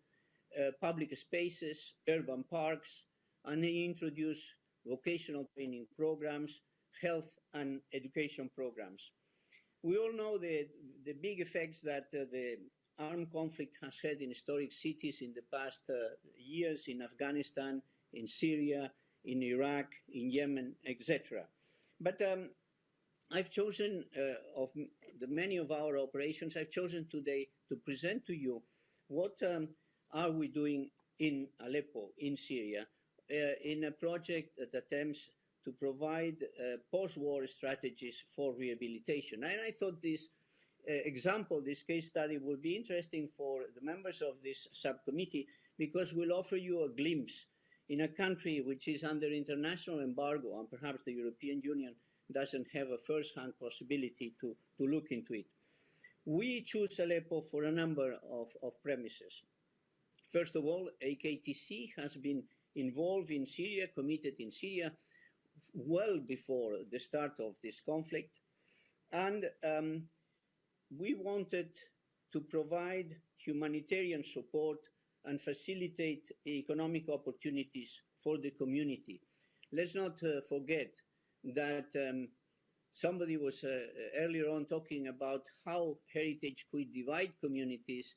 uh, public spaces, urban parks, and they introduce vocational training programs, health and education programs. We all know the, the big effects that uh, the armed conflict has had in historic cities in the past uh, years in Afghanistan, in Syria, in Iraq, in Yemen, etc. But um, I've chosen, uh, of the many of our operations, I've chosen today to present to you what um, are we doing in Aleppo, in Syria, in a project that attempts to provide uh, post-war strategies for rehabilitation. And I thought this uh, example, this case study would be interesting for the members of this subcommittee because we'll offer you a glimpse in a country which is under international embargo and perhaps the European Union doesn't have a first-hand possibility to, to look into it. We choose Aleppo for a number of, of premises. First of all, AKTC has been involved in Syria, committed in Syria well before the start of this conflict. And um, we wanted to provide humanitarian support and facilitate economic opportunities for the community. Let's not uh, forget that um, somebody was uh, earlier on talking about how heritage could divide communities,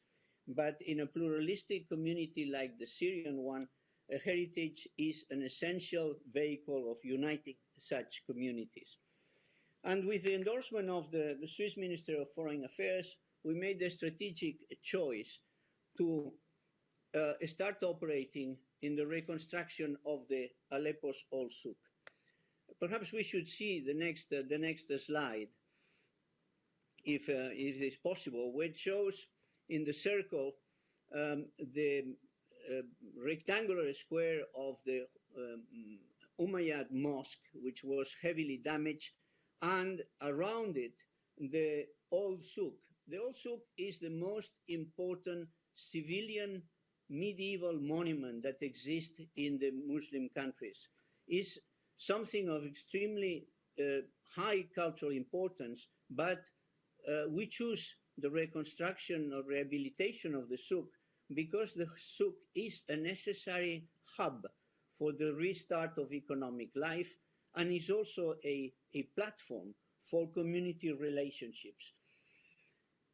but in a pluralistic community like the Syrian one, heritage is an essential vehicle of uniting such communities. And with the endorsement of the, the Swiss Minister of Foreign Affairs, we made the strategic choice to uh, start operating in the reconstruction of the Aleppo's old souk. Perhaps we should see the next, uh, the next slide, if, uh, if it's possible, which shows in the circle um, the uh, rectangular square of the um, Umayyad mosque, which was heavily damaged, and around it, the old souk. The old souk is the most important civilian medieval monument that exists in the Muslim countries. It's something of extremely uh, high cultural importance, but uh, we choose the reconstruction or rehabilitation of the souk because the souk is a necessary hub for the restart of economic life and is also a, a platform for community relationships.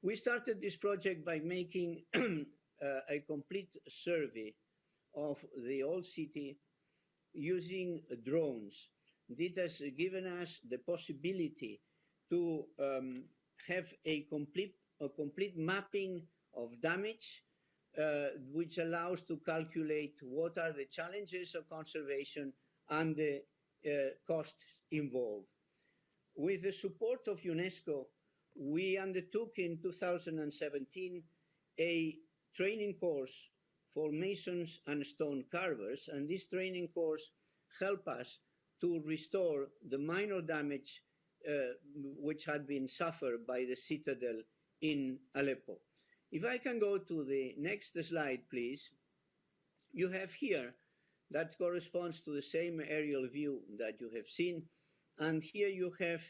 We started this project by making uh, a complete survey of the old city using drones. This has given us the possibility to um, have a complete, a complete mapping of damage, uh, which allows to calculate what are the challenges of conservation and the uh, costs involved. With the support of UNESCO, we undertook in 2017 a training course for masons and stone carvers, and this training course helped us to restore the minor damage uh, which had been suffered by the citadel in Aleppo. If I can go to the next slide, please. You have here that corresponds to the same aerial view that you have seen. And here you have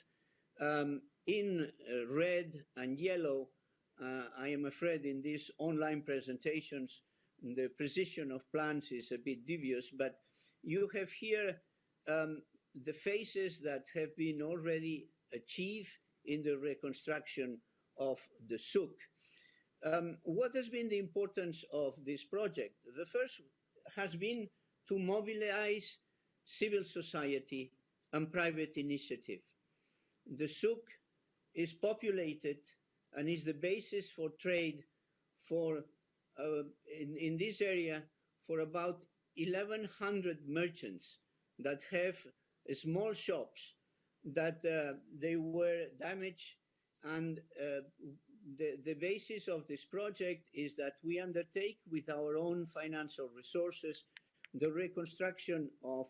um, in red and yellow, uh, I am afraid in these online presentations, the precision of plans is a bit dubious, but you have here um, the phases that have been already achieved in the reconstruction of the souk. Um, what has been the importance of this project? The first has been to mobilize civil society and private initiative. The souk is populated and is the basis for trade for uh, in, in this area for about 1100 merchants that have small shops that uh, they were damaged and uh, the, the basis of this project is that we undertake with our own financial resources the reconstruction of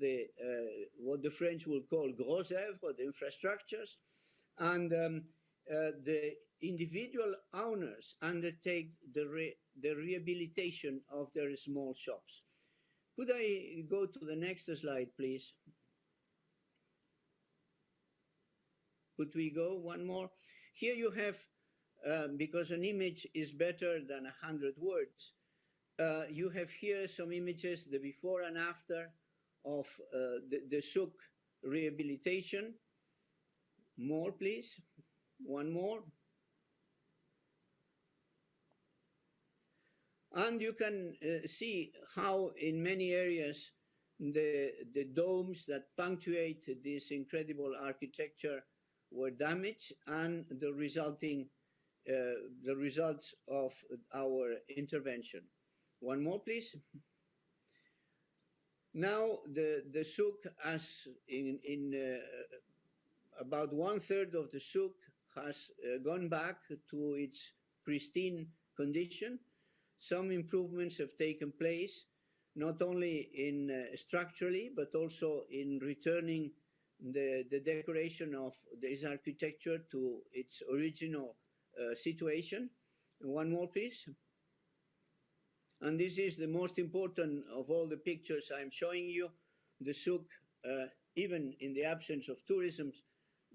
the uh, what the French will call gros œuvres, the infrastructures, and um, uh, the individual owners undertake the, re the rehabilitation of their small shops. Could I go to the next slide, please? Could we go one more? Here you have, uh, because an image is better than a hundred words, uh, you have here some images, the before and after of uh, the, the rehabilitation. More, please. One more. And you can uh, see how in many areas the, the domes that punctuate this incredible architecture were damaged and the resulting the results of our intervention. One more, please. Now, the, the souk, as in, in uh, about one third of the souk, has uh, gone back to its pristine condition. Some improvements have taken place, not only in uh, structurally, but also in returning the, the decoration of this architecture to its original uh, situation. One more, please. And this is the most important of all the pictures I'm showing you. The souk, uh, even in the absence of tourism,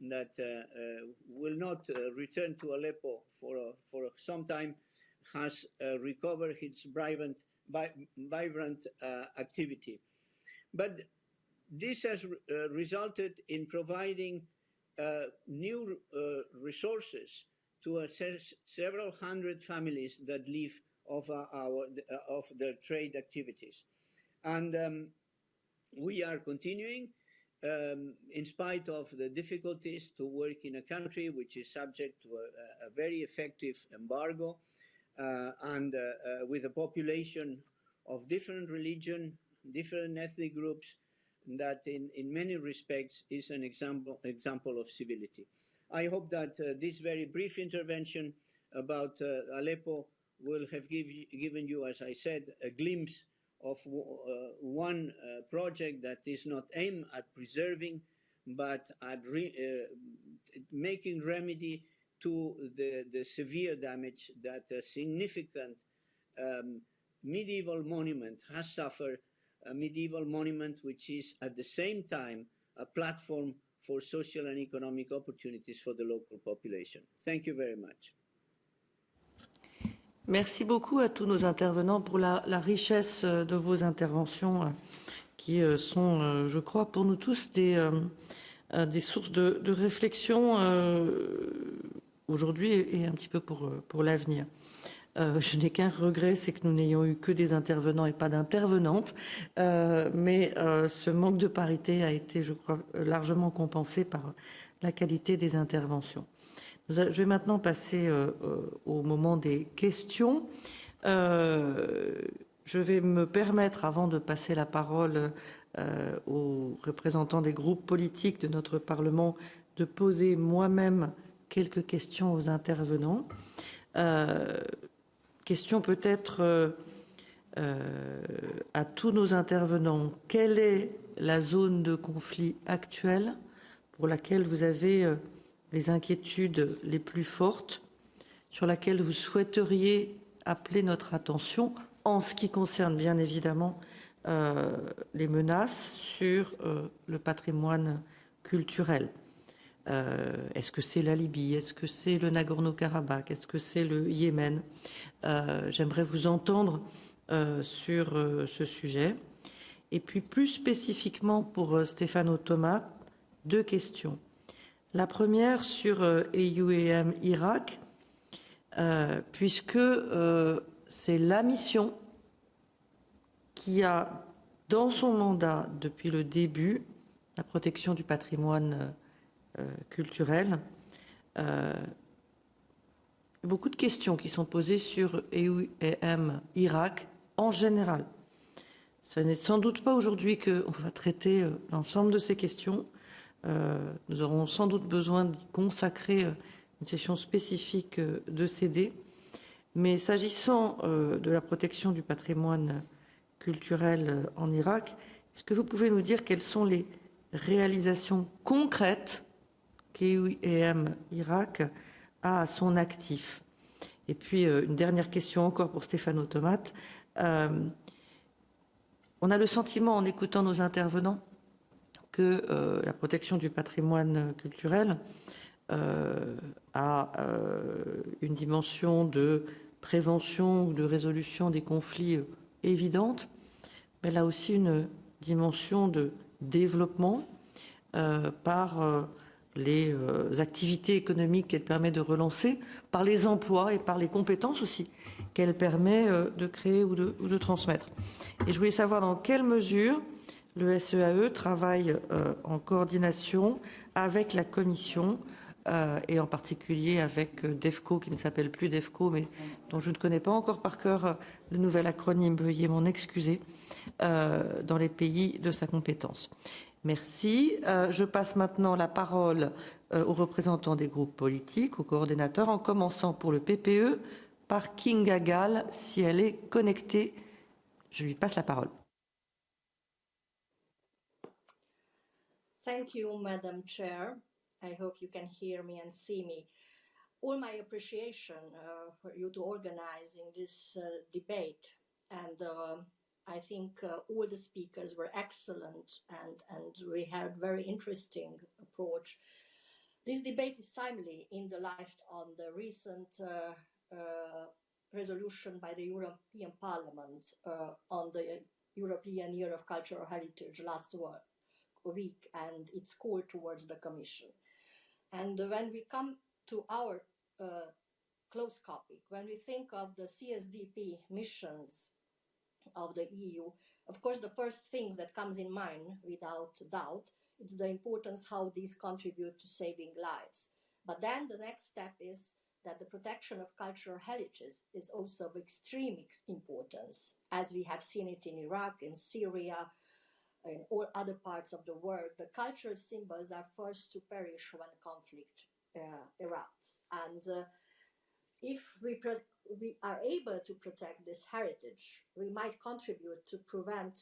that uh, uh, will not uh, return to Aleppo for, for some time, has uh, recovered its vibrant, vibrant uh, activity. But this has resulted in providing new resources to several hundred families that live of uh, our of their trade activities, and um, we are continuing. Um, in spite of the difficulties to work in a country which is subject to a, a very effective embargo uh, and uh, uh, with a population of different religion, different ethnic groups, that in, in many respects is an example, example of civility. I hope that uh, this very brief intervention about Aleppo will have give, given you, as I said, a glimpse of uh, one uh, project that is not aimed at preserving, but at re, uh, making remedy to the, the severe damage that a significant um, medieval monument has suffered, a medieval monument which is at the same time a platform for social and economic opportunities for the local population. Thank you very much. Merci beaucoup à tous nos intervenants pour la, richesse de vos interventions qui sont, je crois, pour nous tous des, des sources de, de réflexion aujourd'hui et un petit peu pour, pour l'avenir. Euh, je n'ai qu'un regret, c'est que nous n'ayons eu que des intervenants et pas d'intervenantes. Euh, mais euh, ce manque de parité a été, je crois, largement compensé par la qualité des interventions. Je vais maintenant passer au moment des questions. je vais me permettre, avant de passer la parole aux représentants des groupes politiques de notre Parlement, de poser moi-même quelques questions aux intervenants. Question peut-être euh, euh, à tous nos intervenants. Quelle est la zone de conflit actuelle pour laquelle vous avez euh, les inquiétudes les plus fortes, sur laquelle vous souhaiteriez appeler notre attention en ce qui concerne bien évidemment les menaces sur le patrimoine culturel? Euh, Est-ce que c'est la Libye? Est-ce que c'est le Nagorno-Karabakh? Est-ce que c'est le Yémen? Euh, J'aimerais vous entendre euh, sur ce sujet. Et puis plus spécifiquement pour Stéphano Thomas, deux questions. La première sur EUEM Irak, puisque c'est la mission qui a dans son mandat depuis le début la protection du patrimoine culturelle. Euh, beaucoup de questions qui sont posées sur EUM Irak en général. Ce n'est sans doute pas aujourd'hui qu'on va traiter euh, l'ensemble de ces questions. nous aurons sans doute besoin d'y consacrer une session spécifique de CD. Mais s'agissant de la protection du patrimoine culturel en Irak, est-ce que vous pouvez nous dire quelles sont les réalisations concrètes KUEM Irak a son actif. Et puis, euh, une dernière question encore pour Stéphane Automate. Euh, on a le sentiment, en écoutant nos intervenants, que euh, la protection du patrimoine culturel a une dimension de prévention ou de résolution des conflits évidente, mais elle a aussi une dimension de développement par les euh, activités économiques qu'elle permet de relancer, par les emplois et par les compétences aussi qu'elle permet euh, de créer ou de, transmettre. Et je voulais savoir dans quelle mesure le SEAE e travaille euh, en coordination avec la Commission et en particulier avec DEFCO, qui ne s'appelle plus DEFCO, mais dont je ne connais pas encore par cœur le nouvel acronyme, veuillez m'en excuser, dans les pays de sa compétence. Merci. Euh, je passe maintenant la parole euh, aux représentants des groupes politiques, aux coordinateurs, en commençant pour le PPE par Kinga Gall, si elle est connectée. Je lui passe la parole. Thank you, Madam Chair. I hope you can hear me and see me. All my appreciation uh, for you to organizing this uh, debate and uh, I think uh, all the speakers were excellent and, and we had very interesting approach. This debate is timely in the light on the recent uh, uh, resolution by the European Parliament uh, on the European Year of Cultural Heritage last week and its call towards the Commission. And when we come to our uh, close topic, when we think of the CSDP missions of the EU, of course, the first thing that comes in mind, without doubt, is the importance how these contribute to saving lives. But then the next step is that the protection of cultural heritages is also of extreme importance, as we have seen it in Iraq, in Syria, in all other parts of the world. The cultural symbols are first to perish when conflict uh, erupts. And uh, if we we are able to protect this heritage, we might contribute to prevent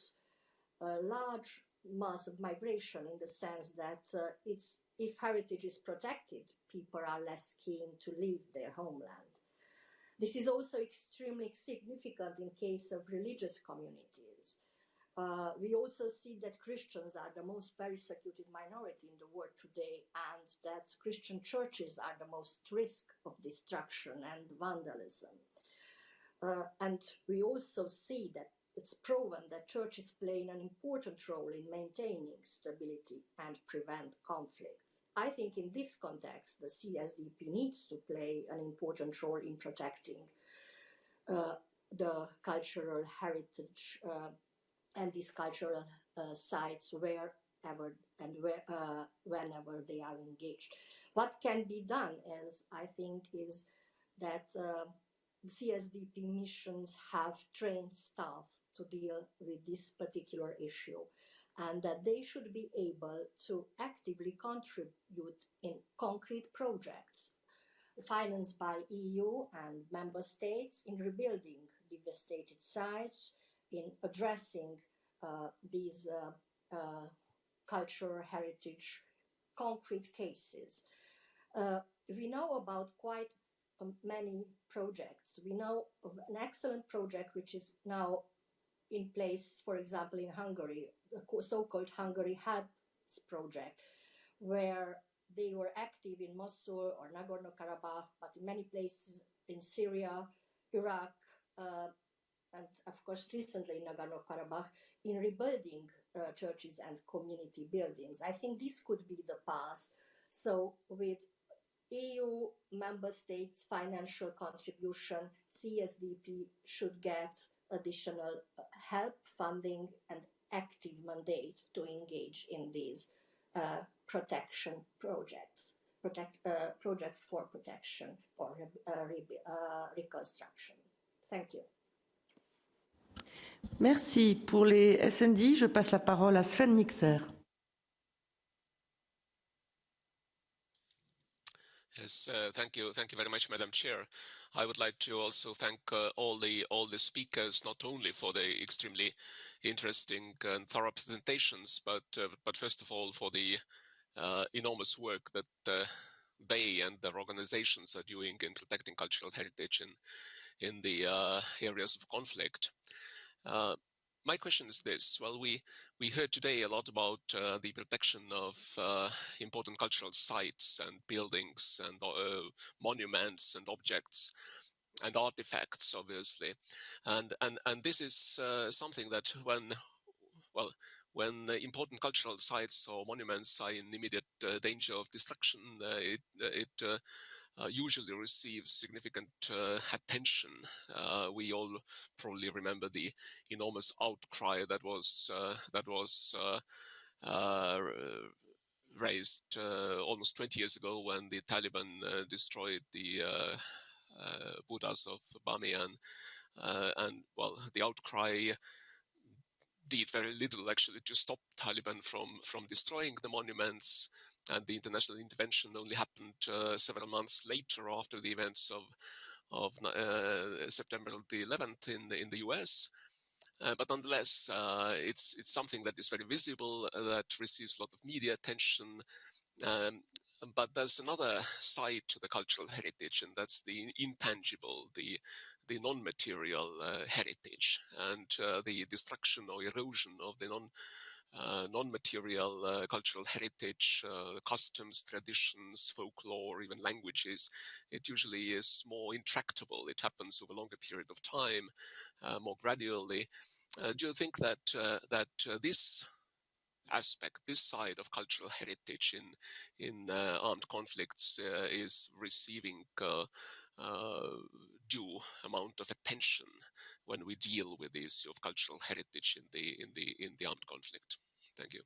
a large mass of migration in the sense that uh, it's if heritage is protected, people are less keen to leave their homeland. This is also extremely significant in case of religious communities. Uh, we also see that Christians are the most persecuted minority in the world today, and that Christian churches are the most risk of destruction and vandalism. Uh, and we also see that it's proven that churches play an important role in maintaining stability and prevent conflicts. I think in this context, the CSDP needs to play an important role in protecting uh, the cultural heritage uh, and these cultural uh, sites wherever and where, uh, whenever they are engaged. What can be done, as I think, is that uh, CSDP missions have trained staff to deal with this particular issue and that they should be able to actively contribute in concrete projects financed by EU and member states in rebuilding devastated sites, in addressing uh, these uh, uh, cultural heritage concrete cases. We know about quite um, many projects. We know of an excellent project which is now in place, for example, in Hungary, the so-called Hungary Helps project, where they were active in Mosul or Nagorno-Karabakh, but in many places in Syria, Iraq, uh, and of course recently in Nagorno-Karabakh, in rebuilding uh, churches and community buildings. I think this could be the path. So with EU member states financial contribution, CSDP should get additional uh, help, funding, and active mandate to engage in these uh, protection projects, protect, uh, projects for protection or uh, uh, reconstruction. Thank you. Merci. Pour les SND, je passe la parole à Sven Mixer. Yes, uh, thank you. Thank you very much, Madam Chair. I would like to also thank uh, all the all the speakers, not only for the extremely interesting and thorough presentations, but uh, but first of all for the uh, enormous work that uh, they and their organizations are doing in protecting cultural heritage in in the uh, areas of conflict. My question is this: Well, we we heard today a lot about the protection of important cultural sites and buildings and monuments and objects and artifacts, obviously, and and and this is uh, something that when, well, when important cultural sites or monuments are in immediate uh, danger of destruction, uh, it it uh, uh, usually receives significant uh, attention. Uh, we all probably remember the enormous outcry that was uh, that was uh, raised almost 20 years ago when the Taliban destroyed the Buddhas of Bamiyan. and well, the outcry did very little actually to stop Taliban from from destroying the monuments, and the international intervention only happened uh, several months later after the events of of uh, September the 11th in the in the U.S. Uh, but nonetheless, uh, it's it's something that is very visible, uh, that receives a lot of media attention. Um, but there's another side to the cultural heritage, and that's the intangible, the the non-material uh, heritage and the destruction or erosion of the non uh, non-material uh, cultural heritage, uh, customs, traditions, folklore, even languages, it usually is more intractable. It happens over a longer period of time, uh, more gradually. do you think that that this aspect, this side of cultural heritage in in armed conflicts, is receiving uh, due amount of attention when we deal with the issue of cultural heritage in the in the in the armed conflict. Thank you.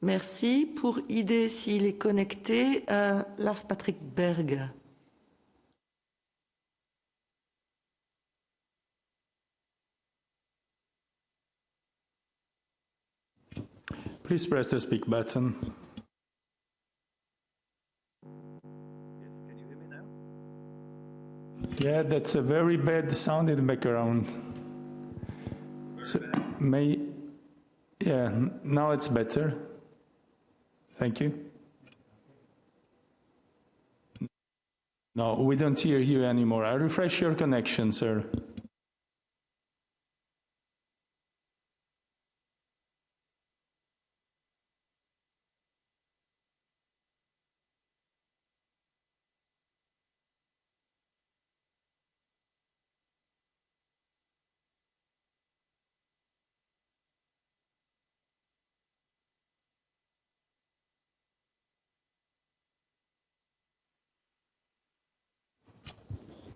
Merci. Pour idée s'il est connecté, euh, Lars Patrick Berg. Please press the speak button. Yeah, that's a very bad sound in the background. So, may, yeah, now it's better. Thank you. No, we don't hear you anymore. I refresh your connection, sir.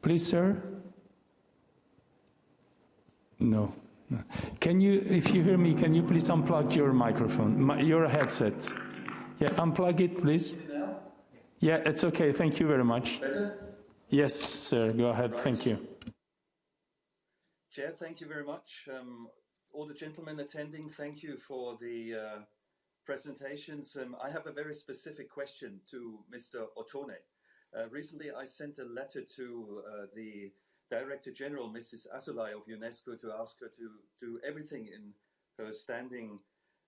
Please, sir? No. Can you, if you hear me, can you please unplug your microphone, my, your headset? Yeah, unplug it, please. Yeah, it's okay. Thank you very much. Better? Yes, sir. Go ahead. Right. Thank you. Chair, thank you very much. Um, all the gentlemen attending, thank you for the uh, presentations. Um, I have a very specific question to Mr. Ottone. Uh, recently, I sent a letter to uh, the Director General, Mrs. Azulay of UNESCO, to ask her to do everything in her standing,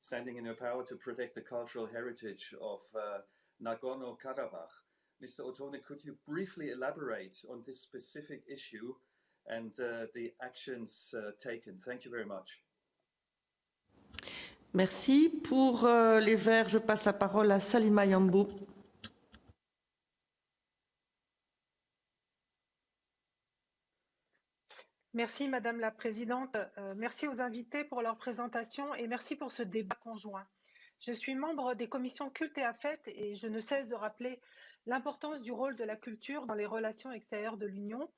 standing in her power to protect the cultural heritage of uh, Nagorno-Karabakh. Mr. Otone, could you briefly elaborate on this specific issue and uh, the actions uh, taken? Thank you very much. Merci. Pour euh, les Verts, je passe la parole à Salima Yambou. Merci Madame la Présidente. Euh, merci aux invités pour leur présentation et merci pour ce débat conjoint. Je suis membre des commissions culte et affect et je ne cesse de rappeler l'importance du rôle de la culture dans les relations extérieures de l'Union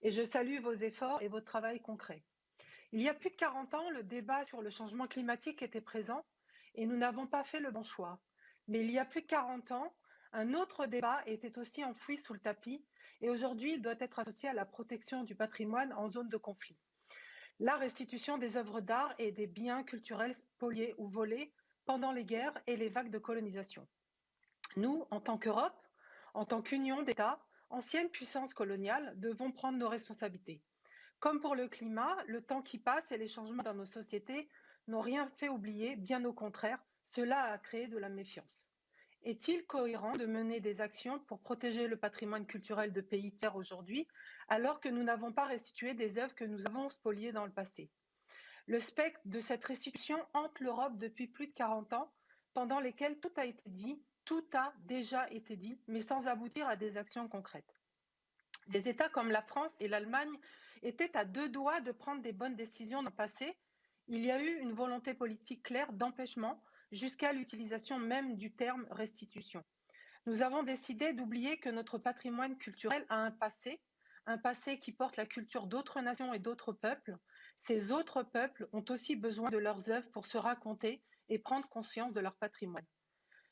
et je salue vos efforts et votre travail concret. Il y a plus de 40 ans, le débat sur le changement climatique était présent et nous n'avons pas fait le bon choix. Mais il y a plus de 40 ans, un autre débat était aussi enfoui sous le tapis et aujourd'hui il doit être associé à la protection du patrimoine en zone de conflit. La restitution des œuvres d'art et des biens culturels spoliés ou volés pendant les guerres et les vagues de colonisation. Nous, en tant qu'Europe, en tant qu'union d'États, ancienne puissance coloniale, devons prendre nos responsabilités. Comme pour le climat, le temps qui passe et les changements dans nos sociétés n'ont rien fait oublier, bien au contraire, cela a créé de la méfiance. Est-il cohérent de mener des actions pour protéger le patrimoine culturel de pays tiers aujourd'hui, alors que nous n'avons pas restitué des œuvres que nous avons spoliées dans le passé? Le spectre de cette restitution hante l'Europe depuis plus de 40 ans, pendant lesquels tout a été dit, tout a déjà été dit, mais sans aboutir à des actions concrètes. Des États comme la France et l'Allemagne étaient à deux doigts de prendre des bonnes décisions dans le passé. Il y a eu une volonté politique claire d'empêchement jusqu'à l'utilisation même du terme restitution. Nous avons décidé d'oublier que notre patrimoine culturel a un passé, un passé qui porte la culture d'autres nations et d'autres peuples. Ces autres peuples ont aussi besoin de leurs œuvres pour se raconter et prendre conscience de leur patrimoine.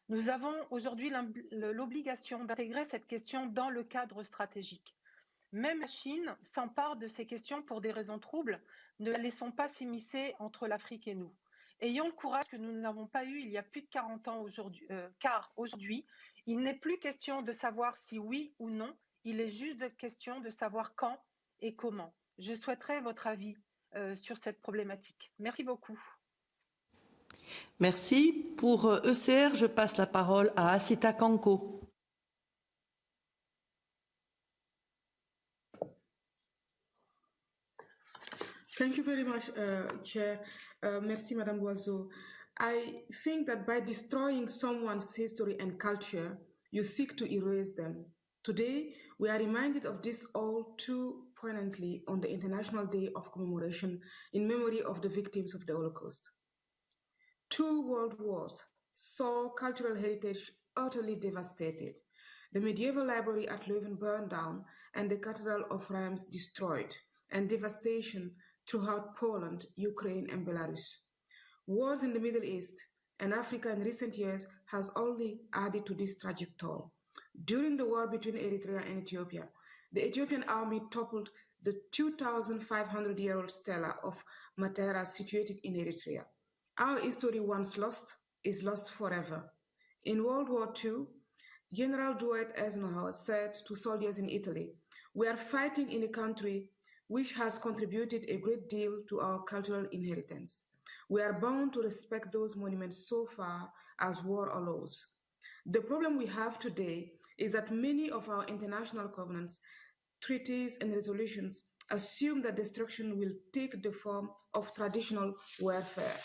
Nous avons aujourd'hui l'obligation d'intégrer cette question dans le cadre stratégique. Même la Chine s'empare de ces questions pour des raisons troubles. Ne la laissons pas s'immiscer entre l'Afrique et nous. Ayons le courage que nous n'avons pas eu il y a plus de 40 ans aujourd'hui, euh, car aujourd'hui, il n'est plus question de savoir si oui ou non, il est juste question de savoir quand et comment. Je souhaiterais votre avis euh, sur cette problématique. Merci beaucoup. Merci. Pour ECR, je passe la parole à Asita Kanko. Thank you very much, uh, Chair. Uh, merci, Madame Loiseau. I think that by destroying someone's history and culture, you seek to erase them. Today, we are reminded of this all too poignantly on the International Day of Commemoration in memory of the victims of the Holocaust. Two world wars saw cultural heritage utterly devastated. The medieval library at Leuven burned down and the Cathedral of Reims destroyed, and devastation throughout Poland, Ukraine, and Belarus. Wars in the Middle East and Africa in recent years has only added to this tragic toll. During the war between Eritrea and Ethiopia, the Ethiopian army toppled the 2,500 year old stela of Matera situated in Eritrea. Our history once lost is lost forever. In World War II, General Dwight Eisenhower said to soldiers in Italy, We are fighting in a country which has contributed a great deal to our cultural inheritance. We are bound to respect those monuments so far as war allows. The problem we have today is that many of our international covenants, treaties, and resolutions assume that destruction will take the form of traditional warfare,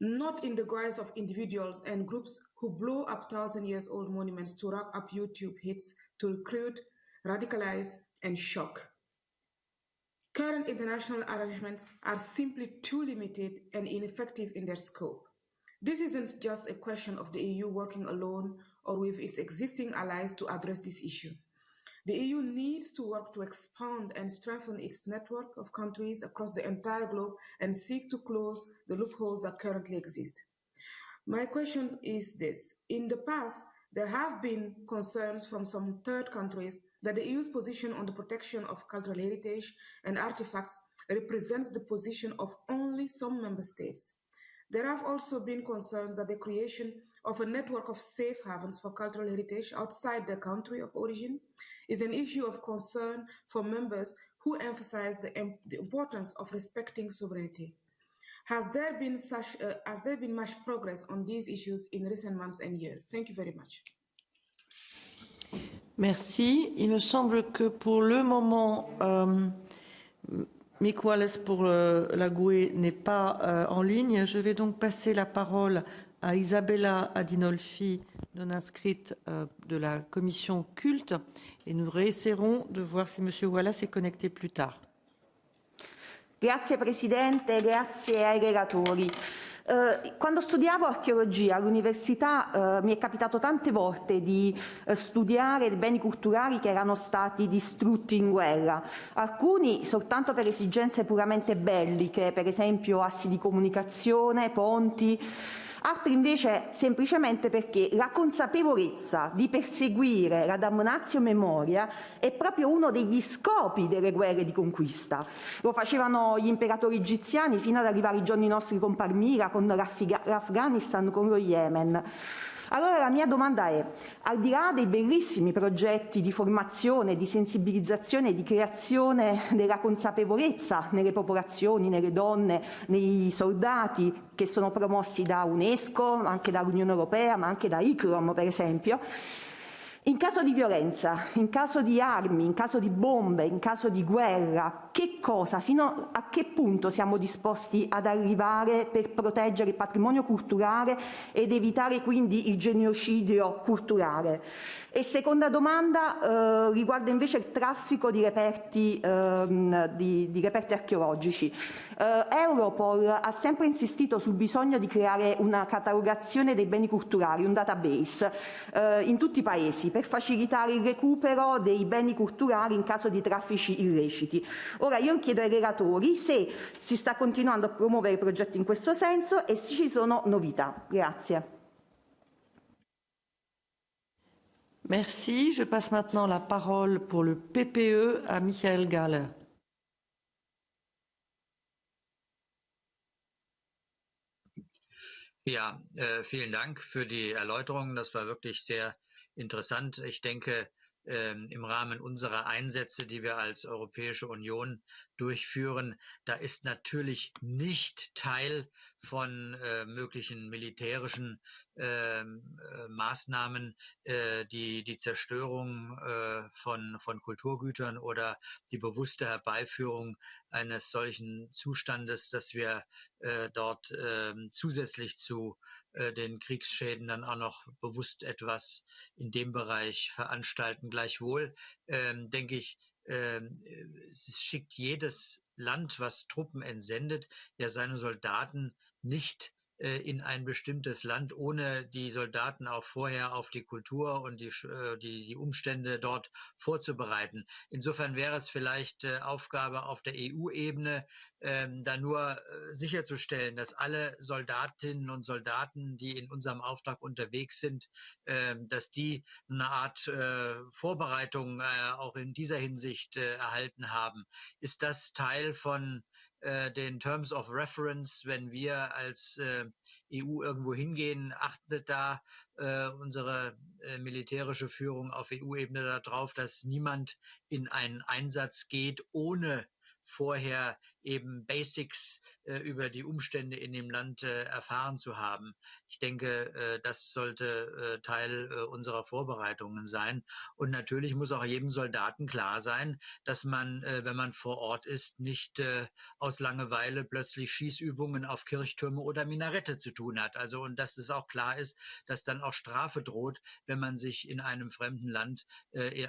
not in the guise of individuals and groups who blow up thousand years old monuments to rack up YouTube hits to recruit, radicalize, and shock. Current international arrangements are simply too limited and ineffective in their scope. This isn't just a question of the EU working alone or with its existing allies to address this issue. The EU needs to work to expand and strengthen its network of countries across the entire globe and seek to close the loopholes that currently exist. My question is this. In the past, there have been concerns from some third countries that the EU's position on the protection of cultural heritage and artifacts represents the position of only some member states. There have also been concerns that the creation of a network of safe havens for cultural heritage outside the country of origin is an issue of concern for members who emphasize the, the importance of respecting sovereignty. Has there been such uh, has there been much progress on these issues in recent months and years? Thank you very much. Merci. Il me semble que pour le moment, euh, Mick Wallace pour euh, la GUE n'est pas euh, en ligne. Je vais donc passer la parole à Isabella Adinolfi, non inscrite de la commission culte, et nous réessaierons de voir si M. Wallace est connecté plus tard. Grazie Presidente, grazie ai relatori. Eh, quando studiavo archeologia all'università eh, mi è capitato tante volte di eh, studiare beni culturali che erano stati distrutti in guerra, alcuni soltanto per esigenze puramente belliche, per esempio assi di comunicazione, ponti, altri invece semplicemente perché la consapevolezza di perseguire la damnatio memoria è proprio uno degli scopi delle guerre di conquista. Lo facevano gli imperatori egiziani fino ad arrivare ai giorni nostri con Palmira, con l'Afghanistan, con lo Yemen. Allora la mia domanda è, al di là dei bellissimi progetti di formazione, di sensibilizzazione di creazione della consapevolezza nelle popolazioni, nelle donne, nei soldati che sono promossi da UNESCO, anche dall'Unione Europea, ma anche da ICROM per esempio, in caso di violenza, in caso di armi, in caso di bombe, in caso di guerra, che cosa, fino a che punto siamo disposti ad arrivare per proteggere il patrimonio culturale ed evitare quindi il genocidio culturale? E seconda domanda eh, riguarda invece il traffico di reperti, ehm, di, di reperti archeologici. Eh, Europol ha sempre insistito sul bisogno di creare una catalogazione dei beni culturali, un database, eh, in tutti i paesi per facilitare il recupero dei beni culturali in caso di traffici illeciti. Ora io chiedo ai relatori se si sta continuando a promuovere progetti in questo senso e se ci sono novità. Grazie. Merci. Je passe maintenant la parole pour le PPE à Michael Galler. Ja, äh, vielen Dank für die Erläuterung. Das war wirklich sehr interessant. Ich denke, im Rahmen unserer Einsätze, die wir als Europäische Union durchführen, da ist natürlich nicht Teil von äh, möglichen militärischen ähm, äh, Maßnahmen äh, die die Zerstörung äh, von von Kulturgütern oder die bewusste Herbeiführung eines solchen Zustandes, dass wir äh, dort äh, zusätzlich zu den Kriegsschäden dann auch noch bewusst etwas in dem Bereich veranstalten. Gleichwohl ähm, denke ich, ähm, es schickt jedes Land, was Truppen entsendet, ja seine Soldaten nicht äh, in ein bestimmtes Land, ohne die Soldaten auch vorher auf die Kultur und die, äh, die, die Umstände dort vorzubereiten. Insofern wäre es vielleicht äh, Aufgabe auf der EU-Ebene, ähm, da nur äh, sicherzustellen, dass alle Soldatinnen und Soldaten, die in unserem Auftrag unterwegs sind, äh, dass die eine Art äh, Vorbereitung äh, auch in dieser Hinsicht äh, erhalten haben. Ist das Teil von äh, den Terms of Reference, wenn wir als äh, EU irgendwo hingehen, achtet da äh, unsere äh, militärische Führung auf EU-Ebene darauf, dass niemand in einen Einsatz geht, ohne vorher eben Basics äh, über die Umstände in dem Land äh, erfahren zu haben. Ich denke, äh, das sollte äh, Teil äh, unserer Vorbereitungen sein. Und natürlich muss auch jedem Soldaten klar sein, dass man, wenn man vor Ort ist, nicht aus Langeweile plötzlich Schießübungen auf Kirchtürme oder Minarette zu tun hat. Also und dass es auch klar ist, dass dann auch Strafe droht, wenn man sich in einem fremden Land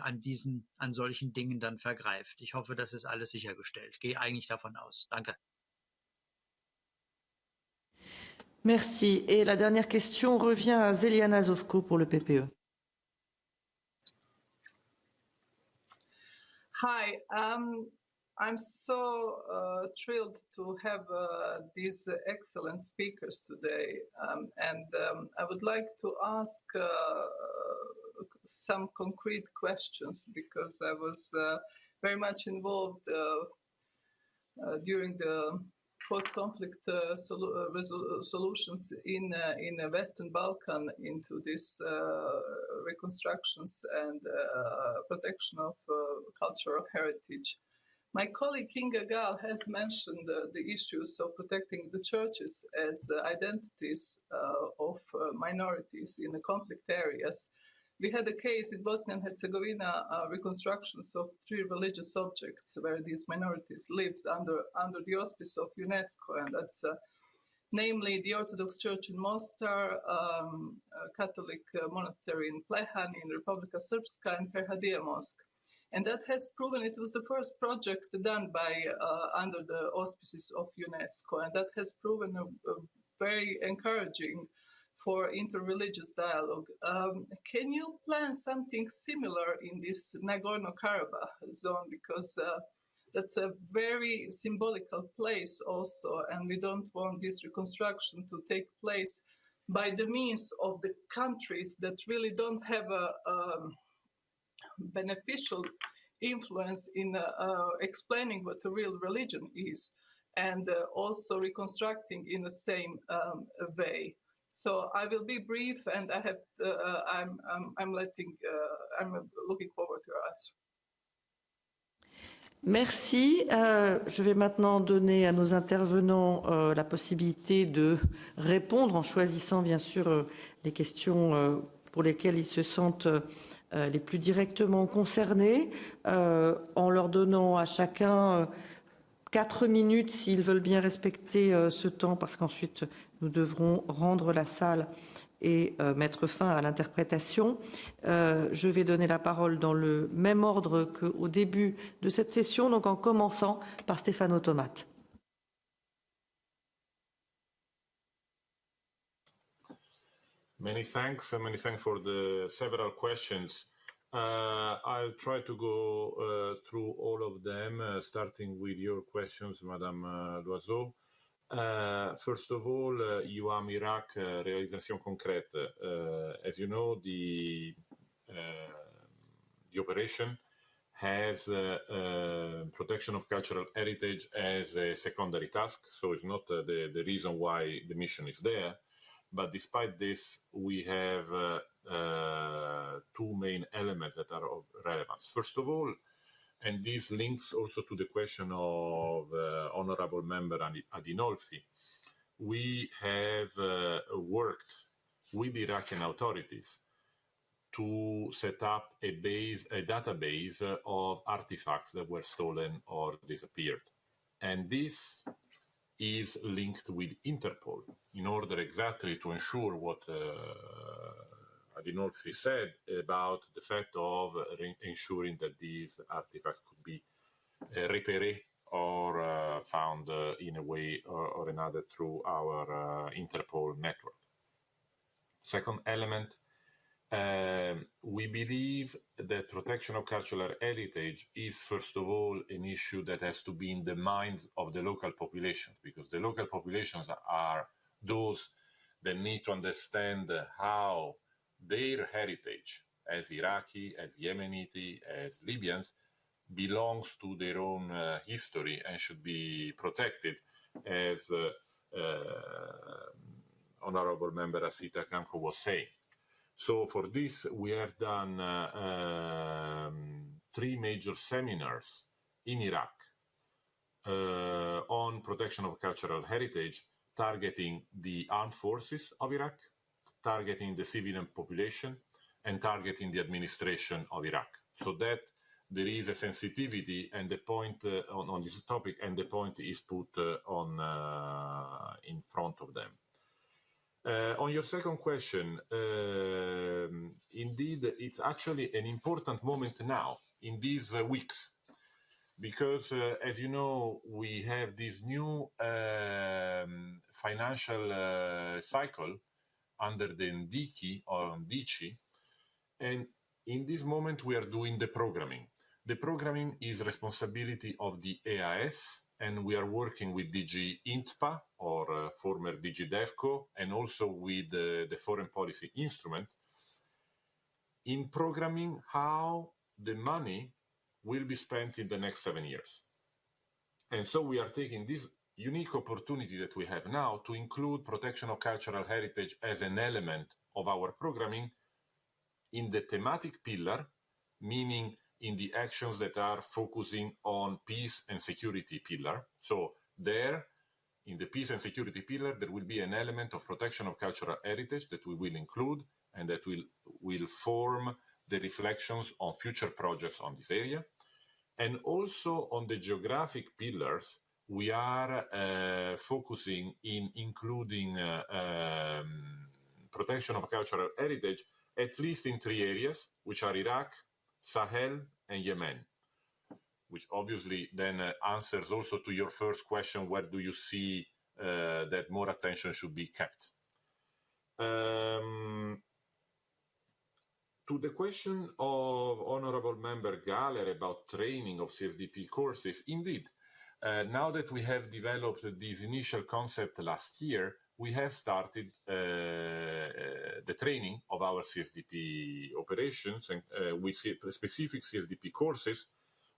an diesen, an solchen Dingen dann vergreift. Ich hoffe, das ist alles sichergestellt. Ich gehe eigentlich davon aus. Danke. Merci. Et la dernière question revient à Zeliana Zovko pour le PPE. Hi, um, I'm so uh, thrilled to have uh, these excellent speakers today, um, and um, I would like to ask uh, some concrete questions because I was uh, very much involved uh, uh, during the post-conflict uh, solu uh, resol uh, solutions in in the Western Balkan into these reconstructions and protection of cultural heritage. My colleague Kinga Gal has mentioned uh, the issues of protecting the churches as uh, identities uh, of minorities in the conflict areas. We had a case in Bosnia and Herzegovina, reconstructions of three religious objects where these minorities lived under, under the auspice of UNESCO, and that's namely the Orthodox Church in Mostar, um, Catholic monastery in Plehan in Republika Srpska, and Perhadia Mosque. And that has proven it was the first project done by uh, under the auspices of UNESCO, and that has proven a, a very encouraging for interreligious dialogue. Um, can you plan something similar in this Nagorno-Karabakh zone? Because uh, that's a very symbolical place also, and we don't want this reconstruction to take place by the means of the countries that really don't have a um, beneficial influence in uh, uh, explaining what a real religion is and uh, also reconstructing in the same um, way. So I will be brief, and I have uh, I'm, I'm, I'm letting uh, I'm looking forward to your answer. Merci. Euh, je vais maintenant donner à nos intervenants euh, la possibilité de répondre en choisissant bien sûr euh, les questions pour lesquelles ils se sentent les plus directement concernés, en leur donnant à chacun quatre minutes s'ils veulent bien respecter ce temps, parce qu'ensuite nous devrons rendre la salle et mettre fin à l'interprétation. je vais donner la parole dans le même ordre qu'au début de cette session, donc en commençant par Stéphane Automate. Many thanks. Many thanks for the several questions. Uh, I'll try to go uh, through all of them, uh, starting with your questions, Madame uh, Loiseau. Uh, first of all, uh, UAM Iraq uh, réalisation concrète. as you know, the the operation has protection of cultural heritage as a secondary task, so it's not the the reason why the mission is there but despite this, we have two main elements that are of relevance. First of all, and this links also to the question of uh, Honorable Member Adinolfi, we have uh, worked with the Iraqi authorities to set up a base, a database of artifacts that were stolen or disappeared. And this is linked with Interpol in order exactly to ensure what uh, Adinolfi said about the fact of ensuring that these artifacts could be uh, repaired or uh, found uh, in a way or, or another through our Interpol network. Second element um, we believe that protection of cultural heritage is, first of all, an issue that has to be in the minds of the local populations, because the local populations are those that need to understand how their heritage as Iraqi, as Yemeniti, as Libyans belongs to their own uh, history and should be protected as uh, uh, Honorable Member Asita Kanko was saying. So for this, we have done uh, um, three major seminars in Iraq uh, on protection of cultural heritage, targeting the armed forces of Iraq, targeting the civilian population, and targeting the administration of Iraq. So that there is a sensitivity and the point uh, on, on, this topic, and the point is put uh, on uh, in front of them. Uh, on your second question, um, indeed, it's actually an important moment now in these uh, weeks because, uh, as you know, we have this new um, financial cycle under the NDICI or NDICI, and in this moment we are doing the programming. The programming is responsibility of the AIS, and we are working with DG INTPA, or uh, former DG DEFCO, and also with uh, the foreign policy instrument, in programming how the money will be spent in the next seven years. And so we are taking this unique opportunity that we have now to include protection of cultural heritage as an element of our programming in the thematic pillar, meaning in the actions that are focusing on peace and security pillar. So there, in the peace and security pillar, there will be an element of protection of cultural heritage that we will include and that will, will form the reflections on future projects on this area. And also on the geographic pillars, we are uh, focusing in including um, protection of cultural heritage, at least in three areas, which are Iraq, Sahel, and Yemen, which obviously then uh, answers also to your first question, where do you see uh, that more attention should be kept? Um, to the question of Honorable Member Galler about training of CSDP courses, indeed, now that we have developed this initial concept last year, we have started uh, uh, the training of our CSDP operations and uh, we see specific CSDP courses,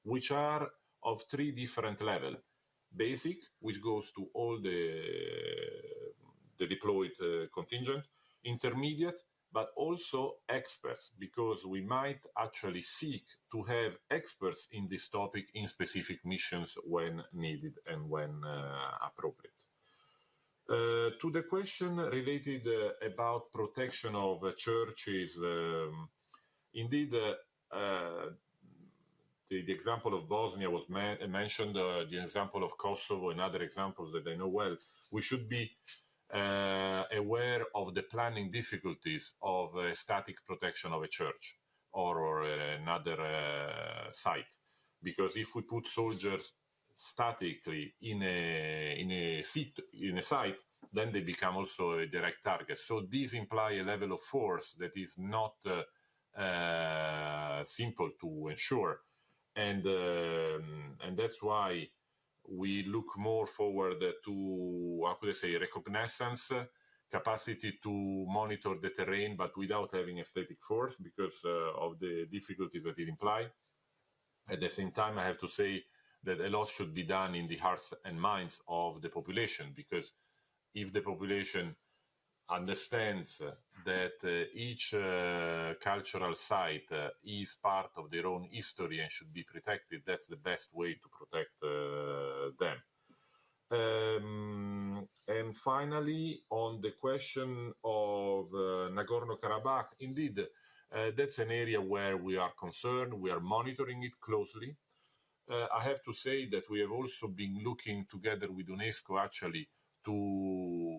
which are of three different levels. Basic, which goes to all the, the deployed uh, contingent, intermediate, but also experts, because we might actually seek to have experts in this topic in specific missions when needed and when uh, appropriate. Uh, to the question related uh, about protection of churches, um, indeed, uh, uh, the, the, example of Bosnia was mentioned, uh, the example of Kosovo and other examples that I know well. We should be aware of the planning difficulties of static protection of a church or, or another site. Because if we put soldiers statically in a in a seat in a site, then they become also a direct target. So these imply a level of force that is not uh, uh, simple to ensure, and um, and that's why we look more forward to how could I say reconnaissance capacity to monitor the terrain, but without having a static force because uh, of the difficulties that it implies. At the same time, I have to say that a lot should be done in the hearts and minds of the population because if the population understands that uh, each uh, cultural site uh, is part of their own history and should be protected, that's the best way to protect them. Um, and finally, on the question of uh, Nagorno-Karabakh, indeed, uh, that's an area where we are concerned. We are monitoring it closely uh, I have to say that we have also been looking together with UNESCO actually to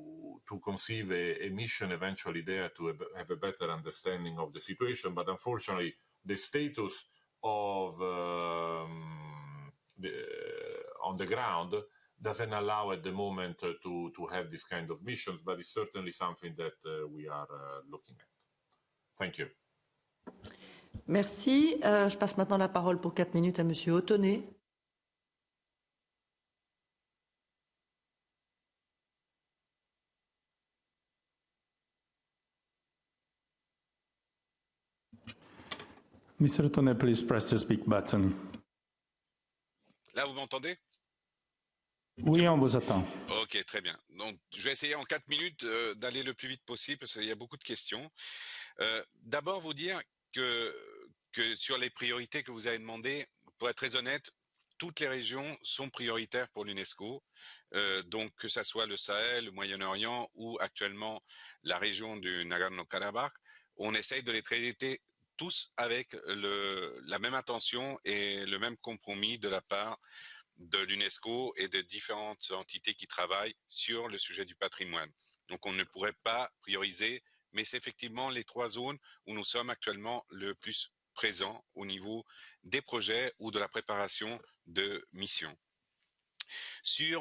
to conceive a, a mission eventually there to have a better understanding of the situation. But unfortunately, the status of um, the, on the ground doesn't allow at the moment uh, to to have this kind of missions. But it's certainly something that uh, we are uh, looking at. Thank you. Merci. Euh, je passe maintenant la parole pour quatre minutes à Monsieur Autonnet. Mr. Autonnet, please press the speak button. Là, vous m'entendez? Oui, on vous attend. Ok, très bien. Donc, je vais essayer en quatre minutes euh, d'aller le plus vite possible parce qu'il y a beaucoup de questions. Euh, D'abord, vous dire que, que sur les priorités que vous avez demandées, pour être très honnête, toutes les régions sont prioritaires pour l'UNESCO. Euh, donc que ce soit le Sahel, le Moyen-Orient ou actuellement la région du Nagorno-Karabakh, on essaye de les traiter tous avec la même intention et le même compromis de la part de l'UNESCO et de différentes entités qui travaillent sur le sujet du patrimoine. Donc on ne pourrait pas prioriser mais c'est effectivement les trois zones où nous sommes actuellement le plus présents au niveau des projets ou de la préparation de missions. Sur,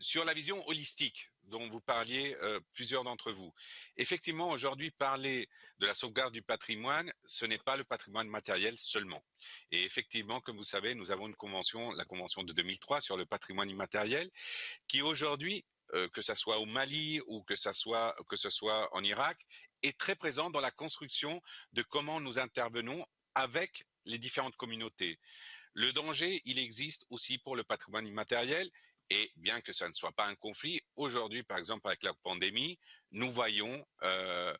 sur la vision holistique dont vous parliez plusieurs d'entre vous. Effectivement, aujourd'hui, parler de la sauvegarde du patrimoine, ce n'est pas le patrimoine matériel seulement. Et effectivement, comme vous savez, nous avons une convention, la convention de 2003 sur le patrimoine immatériel, qui aujourd'hui que ce soit au Mali ou que ce soit que ce soit en Irak, est très présent dans la construction de comment nous intervenons avec les différentes communautés. Le danger, il existe aussi pour le patrimoine immatériel. Et bien que ça ne soit pas un conflit, aujourd'hui, par exemple, avec la pandémie, nous voyons euh,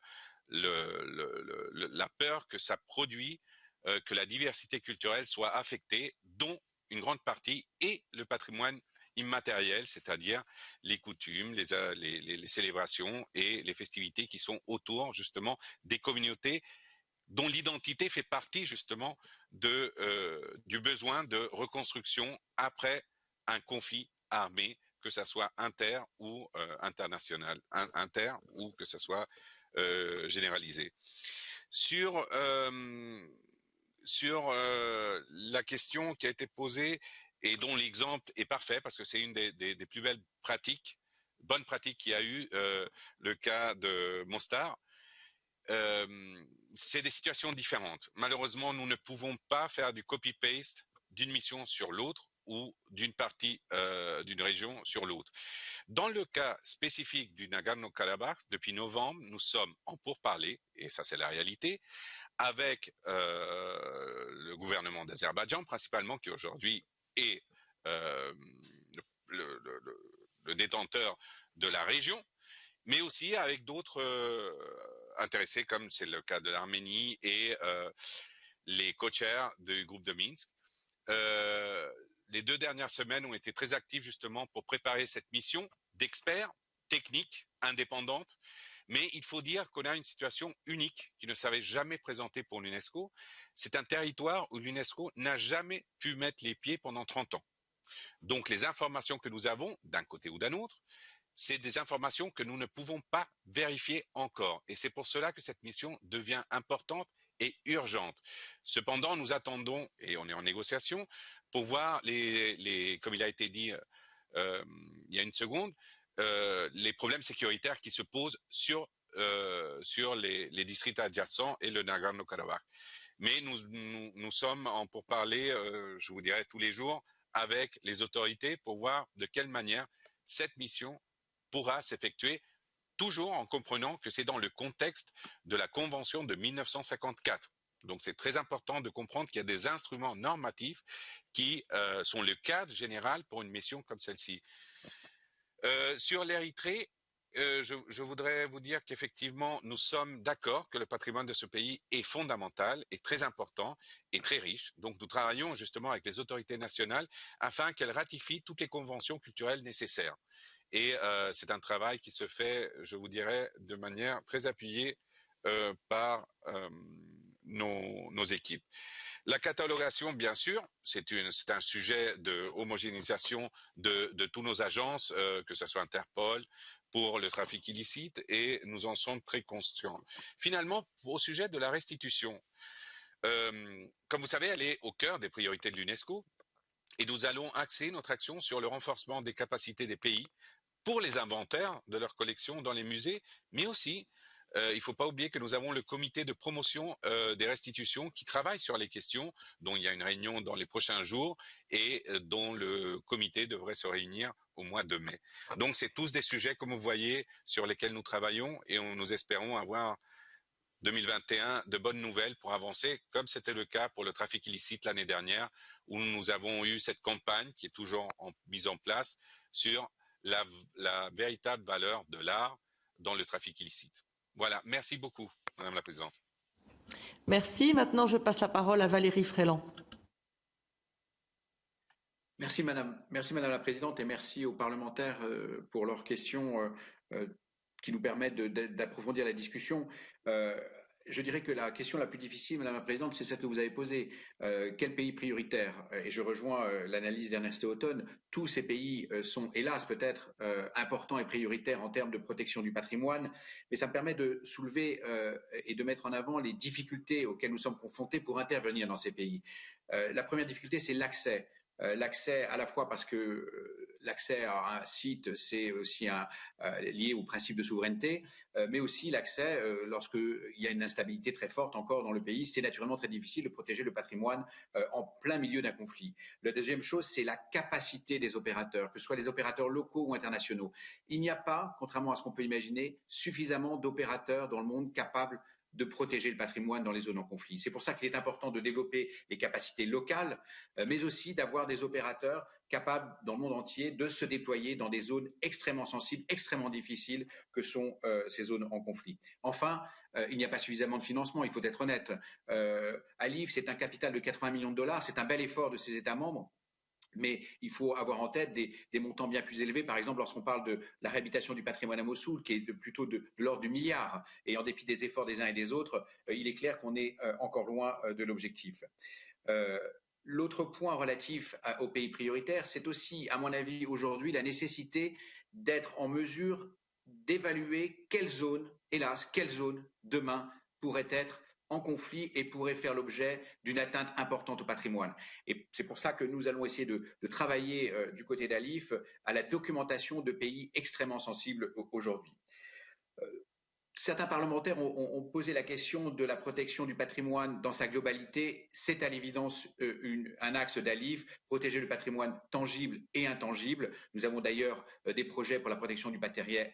la peur que ça produit, euh, que la diversité culturelle soit affectée, dont une grande partie est le patrimoine immatériel, c'est-à-dire les coutumes, les, les, célébrations et les festivités qui sont autour justement des communautés dont l'identité fait partie justement de, euh, du besoin de reconstruction après un conflit armé, que ce soit inter ou euh, international, inter ou que ce soit euh, généralisé. Sur euh, sur la question qui a été posée et dont l'exemple est parfait parce que c'est une des, des, plus belles pratiques, bonnes pratiques qu'il y a eu, le cas de Mostar. Euh, c'est des situations différentes. Malheureusement, nous ne pouvons pas faire du copy-paste d'une mission sur l'autre ou d'une partie euh, d'une région sur l'autre. Dans le cas spécifique du Nagorno-Karabakh, depuis novembre, nous sommes en pourparlers, et ça c'est la réalité, avec euh, le gouvernement d'Azerbaïdjan principalement, qui aujourd'hui est euh, le, détenteur de la région, mais aussi avec d'autres intéressés, comme c'est le cas de l'Arménie et les co-chairs du groupe de Minsk. Les deux dernières semaines ont été très actives justement pour préparer cette mission d'experts techniques indépendantes. Mais il faut dire qu'on a une situation unique qui ne s'avait jamais présentée pour l'UNESCO. C'est un territoire où l'UNESCO n'a jamais pu mettre les pieds pendant 30 ans. Donc les informations que nous avons, d'un côté ou d'un autre, c'est des informations que nous ne pouvons pas vérifier encore. Et c'est pour cela que cette mission devient importante et urgente. Cependant, nous attendons, et on est en négociation, pour voir les, comme il a été dit euh, il y a une seconde, euh, les problèmes sécuritaires qui se posent sur, euh, sur les, districts adjacents et le Nagorno-Karabakh. Mais nous, nous, nous, sommes en pour parler, euh, je vous dirais, tous les jours avec les autorités pour voir de quelle manière cette mission pourra s'effectuer toujours en comprenant que c'est dans le contexte de la Convention de 1954. Donc c'est très important de comprendre qu'il y a des instruments normatifs qui euh, sont le cadre général pour une mission comme celle-ci. Euh, sur l'Érythrée, euh, je, voudrais vous dire qu'effectivement, nous sommes d'accord que le patrimoine de ce pays est fondamental, est très important et très riche. Donc, nous travaillons justement avec les autorités nationales afin qu'elles ratifient toutes les conventions culturelles nécessaires. Et c'est un travail qui se fait, je vous dirais, de manière très appuyée par nos, équipes. La catalogation, bien sûr, c'est un sujet de homogénéisation de, de tous nos agences, euh, que ce soit Interpol, pour le trafic illicite, et nous en sommes très conscients. Finalement, au sujet de la restitution, euh, comme vous savez, elle est au cœur des priorités de l'UNESCO, et nous allons axer notre action sur le renforcement des capacités des pays pour les inventaires de leurs collections dans les musées, mais aussi, il ne faut pas oublier que nous avons le comité de promotion euh, des restitutions qui travaille sur les questions, dont il y a une réunion dans les prochains jours et euh, dont le comité devrait se réunir au mois de mai. Donc, c'est tous des sujets, comme vous voyez, sur lesquels nous travaillons et nous espérons avoir 2021 de bonnes nouvelles pour avancer, comme c'était le cas pour le trafic illicite l'année dernière, où nous avons eu cette campagne qui est toujours en, mise en place sur la véritable valeur de l'art dans le trafic illicite. Voilà, merci beaucoup, Madame la Présidente. Merci. Maintenant, je passe la parole à Valérie Fréland. Merci Madame, merci Madame la Présidente et merci aux parlementaires euh, pour leurs questions euh, euh, qui nous permettent d'approfondir la discussion. Euh, je dirais que la question la plus difficile, Madame la Présidente, c'est celle que vous avez posée. Euh, quel pays prioritaire? Et je rejoins euh, l'analyse d'Ernest Houghton. Tous ces pays euh, sont, hélas, peut-être euh, importants et prioritaires en termes de protection du patrimoine, mais ça me permet de soulever euh, et de mettre en avant les difficultés auxquelles nous sommes confrontés pour intervenir dans ces pays. Euh, la première difficulté, c'est l'accès. l'accès à la fois parce que l'accès à un site, c'est aussi un, lié au principe de souveraineté, mais aussi l'accès, lorsqu'il y a une instabilité très forte encore dans le pays, c'est naturellement très difficile de protéger le patrimoine en plein milieu d'un conflit. La deuxième chose, c'est la capacité des opérateurs, que ce soit les opérateurs locaux ou internationaux. Il n'y a pas, contrairement à ce qu'on peut imaginer, suffisamment d'opérateurs dans le monde capables de protéger le patrimoine dans les zones en conflit. C'est pour ça qu'il est important de développer les capacités locales, euh, mais aussi d'avoir des opérateurs capables dans le monde entier de se déployer dans des zones extrêmement sensibles, extrêmement difficiles que sont euh, ces zones en conflit. Enfin, euh, il n'y a pas suffisamment de financement, il faut être honnête. Alif, c'est un capital de 80 millions de dollars, c'est un bel effort de ses États membres mais il faut avoir en tête des, montants bien plus élevés. Par exemple, lorsqu'on parle de la réhabilitation du patrimoine à Mossoul, qui est plutôt de, l'ordre du milliard, et en dépit des efforts des uns et des autres, euh, il est clair qu'on est euh, encore loin euh, de l'objectif. L'autre point relatif aux pays prioritaires, c'est aussi, à mon avis, aujourd'hui, la nécessité d'être en mesure d'évaluer quelles zones, hélas, quelles zones demain pourraient être en conflit et pourrait faire l'objet d'une atteinte importante au patrimoine. Et c'est pour ça que nous allons essayer de, travailler euh, du côté d'Alif à la documentation de pays extrêmement sensibles aujourd'hui. Euh, certains parlementaires ont, posé la question de la protection du patrimoine dans sa globalité. C'est à l'évidence euh, un axe d'Alif, protéger le patrimoine tangible et intangible. Nous avons d'ailleurs des projets pour la protection du,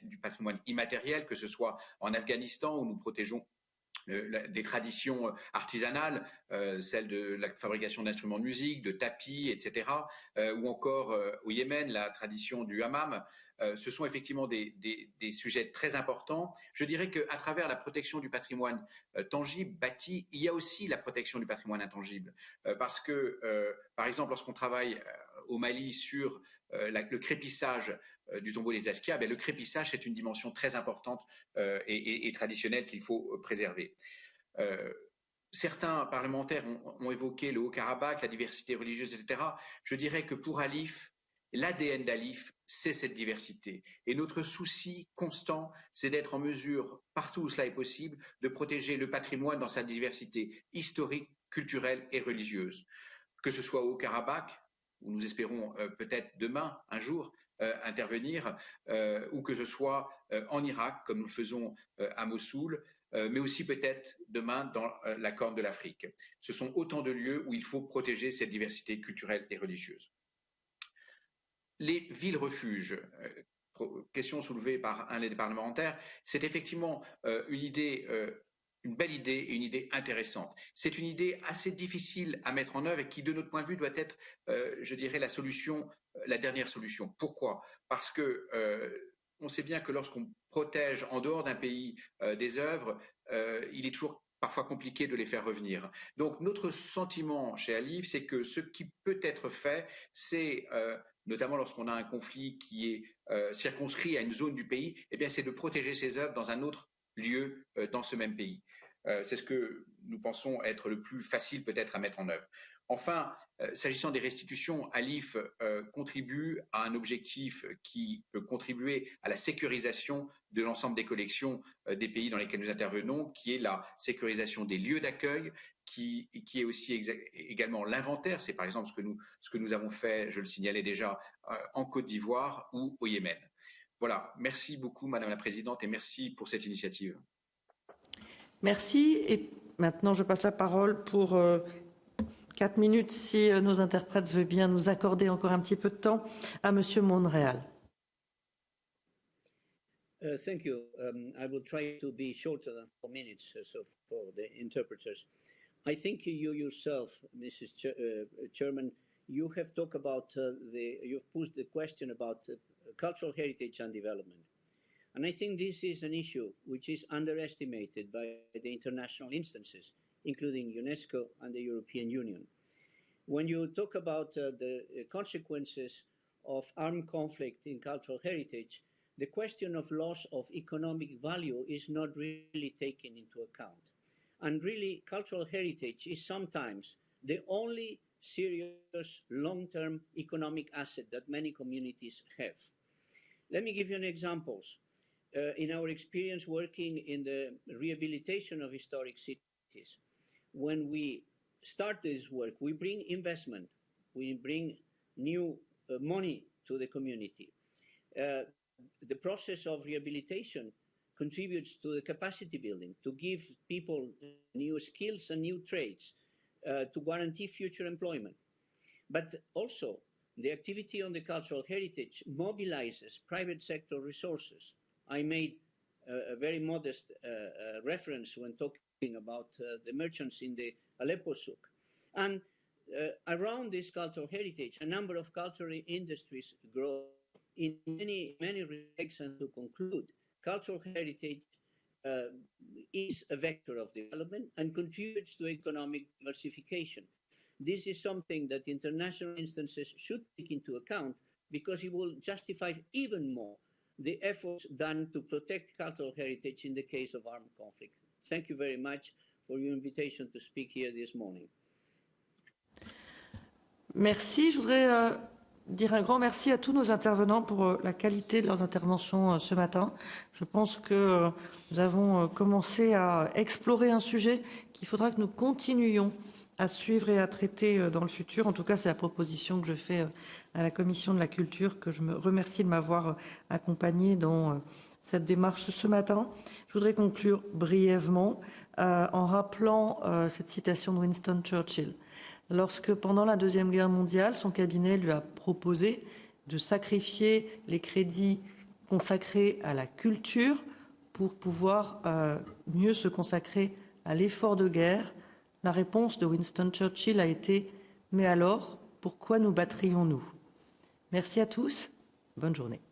du patrimoine immatériel, que ce soit en Afghanistan où nous protégeons des traditions artisanales, euh, celles de la fabrication d'instruments de musique, de tapis, etc., euh, ou encore euh, au Yémen, la tradition du hammam. Ce sont effectivement des, sujets très importants. Je dirais qu'à travers la protection du patrimoine tangible, bâti, il y a aussi la protection du patrimoine intangible. parce que, par exemple, lorsqu'on travaille au Mali sur le crépissage du tombeau des Askia, ben, le crépissage, c'est une dimension très importante et, traditionnelle qu'il faut préserver. certains parlementaires ont, évoqué le Haut-Karabakh, la diversité religieuse, etc. Je dirais que pour Alif, l'ADN d'Alif, c'est cette diversité. Et notre souci constant, c'est d'être en mesure, partout où cela est possible, de protéger le patrimoine dans sa diversité historique, culturelle et religieuse. Que ce soit au Haut-Karabakh, où nous espérons peut-être demain, un jour, euh, intervenir, euh, ou que ce soit euh, en Irak, comme nous le faisons à Mossoul, mais aussi peut-être demain dans la Corne de l'Afrique. Ce sont autant de lieux où il faut protéger cette diversité culturelle et religieuse. Les villes-refuges, question soulevée par un des parlementaires, c'est effectivement une idée une belle idée et une idée intéressante. C'est une idée assez difficile à mettre en œuvre et qui, de notre point de vue, doit être, je dirais, la solution la dernière solution. Pourquoi? Parce que euh, on sait bien que lorsqu'on protège en dehors d'un pays euh, des œuvres, euh, il est toujours parfois compliqué de les faire revenir. Donc notre sentiment chez Alif, c'est que ce qui peut être fait, c'est notamment lorsqu'on a un conflit qui est circonscrit à une zone du pays, eh c'est de protéger ces œuvres dans un autre lieu dans ce même pays. c'est ce que nous pensons être le plus facile peut-être à mettre en œuvre. Enfin, euh, s'agissant des restitutions, Alif euh, contribue à un objectif qui peut contribuer à la sécurisation de l'ensemble des collections euh, des pays dans lesquels nous intervenons, qui est la sécurisation des lieux d'accueil, qui, qui, est aussi également l'inventaire. C'est par exemple ce que, nous, ce que nous avons fait, je le signalais déjà, en Côte d'Ivoire ou au Yémen. Voilà, merci beaucoup Madame la Présidente et merci pour cette initiative. Merci. Et maintenant, je passe la parole pour Quatre minutes, si euh, nos interprètes veulent bien nous accorder encore un petit peu de temps, à Monsieur Monréal. Uh, thank you. Um, I will try to be shorter than four minutes uh, so for the interpreters. I think you yourself, Mrs. Ch uh, Chairman, you have talked about uh, the, you've posed the question about uh, cultural heritage and development. And I think this is an issue which is underestimated by the international instances including UNESCO and the European Union. When you talk about uh, the uh, consequences of armed conflict in cultural heritage, the question of loss of economic value is not really taken into account. And really, cultural heritage is sometimes the only serious long-term economic asset that many communities have. Let me give you an examples. Uh, in our experience working in the rehabilitation of historic cities, when we start this work, we bring investment, we bring new uh, money to the community. Uh, the process of rehabilitation contributes to the capacity building, to give people new skills and new trades, uh, to guarantee future employment. But also, the activity on the cultural heritage mobilizes private sector resources. I made a, a very modest uh, uh, reference when talking about uh, the merchants in the Aleppo souk. And uh, around this cultural heritage, a number of cultural industries grow in many, many respects. And to conclude, cultural heritage uh, is a vector of development and contributes to economic diversification. This is something that international instances should take into account because it will justify even more the efforts done to protect cultural heritage in the case of armed conflict. Thank you very much for your invitation to speak here this morning. Merci. Je voudrais euh, dire un grand merci à tous nos intervenants pour euh, la qualité de leurs interventions euh, ce matin. Je pense que euh, nous avons commencé à explorer un sujet qu'il faudra que nous continuions à suivre et à traiter dans le futur. En tout cas, c'est la proposition que je fais à la Commission de la Culture, que je me remercie de m'avoir accompagné dans cette démarche ce matin. Je voudrais conclure brièvement en rappelant cette citation de Winston Churchill lorsque, pendant la Deuxième Guerre mondiale, son cabinet lui a proposé de sacrifier les crédits consacrés à la culture pour pouvoir euh, mieux se consacrer à l'effort de guerre, la réponse de Winston Churchill a été « Mais alors, pourquoi nous battrions-nous » Merci à tous, bonne journée.